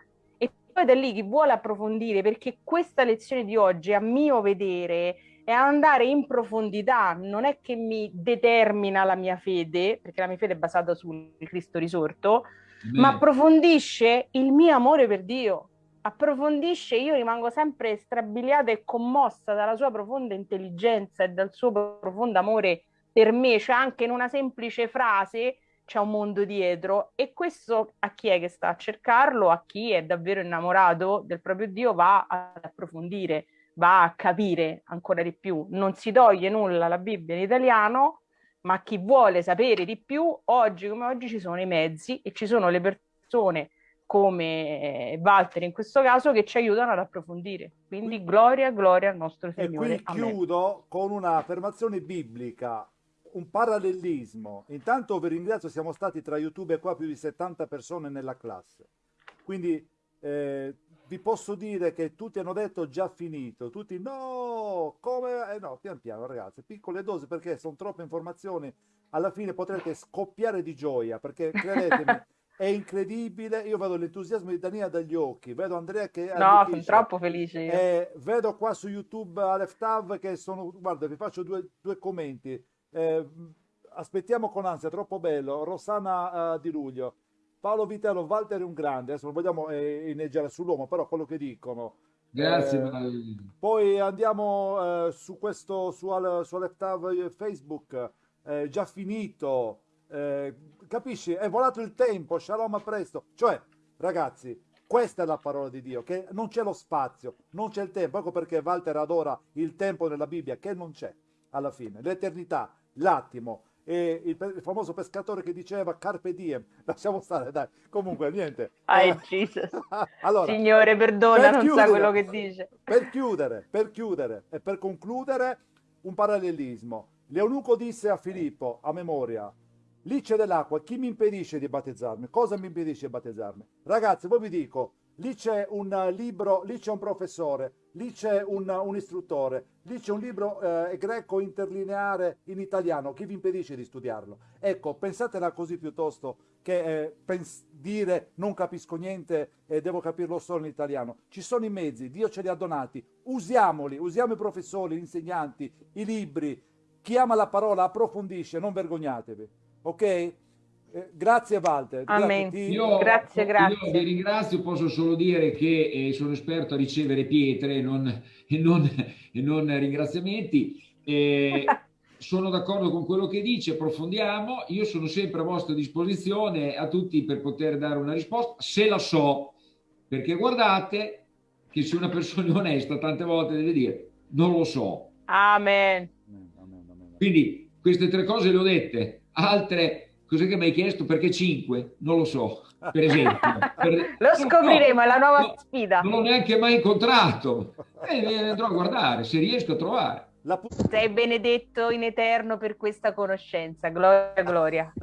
[SPEAKER 3] poi da lì chi vuole approfondire, perché questa lezione di oggi, a mio vedere, è andare in profondità, non è che mi determina la mia fede, perché la mia fede è basata sul Cristo risorto, Beh. ma approfondisce il mio amore per Dio. Approfondisce, io rimango sempre strabiliata e commossa dalla sua profonda intelligenza e dal suo profondo amore per me, cioè anche in una semplice frase c'è un mondo dietro e questo a chi è che sta a cercarlo, a chi è davvero innamorato del proprio Dio va ad approfondire, va a capire ancora di più. Non si toglie nulla la Bibbia in italiano, ma chi vuole sapere di più, oggi come oggi ci sono i mezzi e ci sono le persone come Walter in questo caso che ci aiutano ad approfondire. Quindi gloria, gloria al nostro Signore.
[SPEAKER 2] E qui chiudo con un'affermazione biblica un parallelismo. Intanto vi ringrazio, siamo stati tra YouTube qua più di 70 persone nella classe. Quindi eh, vi posso dire che tutti hanno detto già finito, tutti no, come? Eh no, pian piano ragazzi, piccole dosi perché sono troppe informazioni, alla fine potrete scoppiare di gioia perché credetemi è incredibile, io vedo l'entusiasmo di Daniela dagli occhi, vedo Andrea che...
[SPEAKER 3] No, sono troppo felice.
[SPEAKER 2] Eh, vedo qua su YouTube Alef Tav che sono, guarda vi faccio due, due commenti, eh, aspettiamo con ansia, troppo bello. Rossana uh, Di Luglio. Paolo Vitello, Walter è un grande, adesso non vogliamo eh, inneggiare sull'uomo, però quello che dicono.
[SPEAKER 5] Grazie.
[SPEAKER 2] Eh, poi andiamo eh, su questo, su, al, su Aleftav Facebook, eh, già finito, eh, capisci? È volato il tempo, shalom a presto. Cioè, ragazzi, questa è la parola di Dio, che non c'è lo spazio, non c'è il tempo. Ecco perché Walter adora il tempo nella Bibbia, che non c'è alla fine. L'eternità l'attimo. E il, il, famoso pescatore che diceva carpe diem, lasciamo stare, dai. Comunque, niente.
[SPEAKER 3] Ah, Jesus. allora, Signore, perdona, non chiudere, sa quello che dice.
[SPEAKER 2] Per chiudere, per chiudere e per concludere, un parallelismo. Leonuco disse a Filippo, a memoria, lì c'è dell'acqua, chi mi impedisce di battezzarmi? Cosa mi impedisce di battezzarmi? Ragazzi, voi vi dico, lì c'è un libro, lì c'è un professore, lì c'è un, un, istruttore, lì c'è un libro eh, greco interlineare in italiano, chi vi impedisce di studiarlo? Ecco, pensatela così piuttosto che eh, dire non capisco niente e devo capirlo solo in italiano. Ci sono i mezzi, Dio ce li ha donati, usiamoli, usiamo i professori, gli insegnanti, i libri, chi ama la parola approfondisce, non vergognatevi, ok? Eh, grazie Walter.
[SPEAKER 3] Amen. Grazie, io, grazie, grazie.
[SPEAKER 5] Io vi ringrazio, posso solo dire che eh, sono esperto a ricevere pietre e non, e non, e non ringraziamenti. Eh, sono d'accordo con quello che dice, approfondiamo. Io sono sempre a vostra disposizione a tutti per poter dare una risposta, se la so, perché guardate che se una persona è onesta tante volte deve dire non lo so.
[SPEAKER 3] Amen.
[SPEAKER 5] Quindi queste tre cose le ho dette, altre Cos'è che mi hai chiesto? Perché 5? Non lo so, per esempio. Per...
[SPEAKER 3] lo scopriremo, è la nuova
[SPEAKER 5] no,
[SPEAKER 3] sfida.
[SPEAKER 5] Non l'ho neanche mai incontrato. E eh, andrò a guardare, se riesco a trovare.
[SPEAKER 3] Sei benedetto in eterno per questa conoscenza. Gloria, gloria.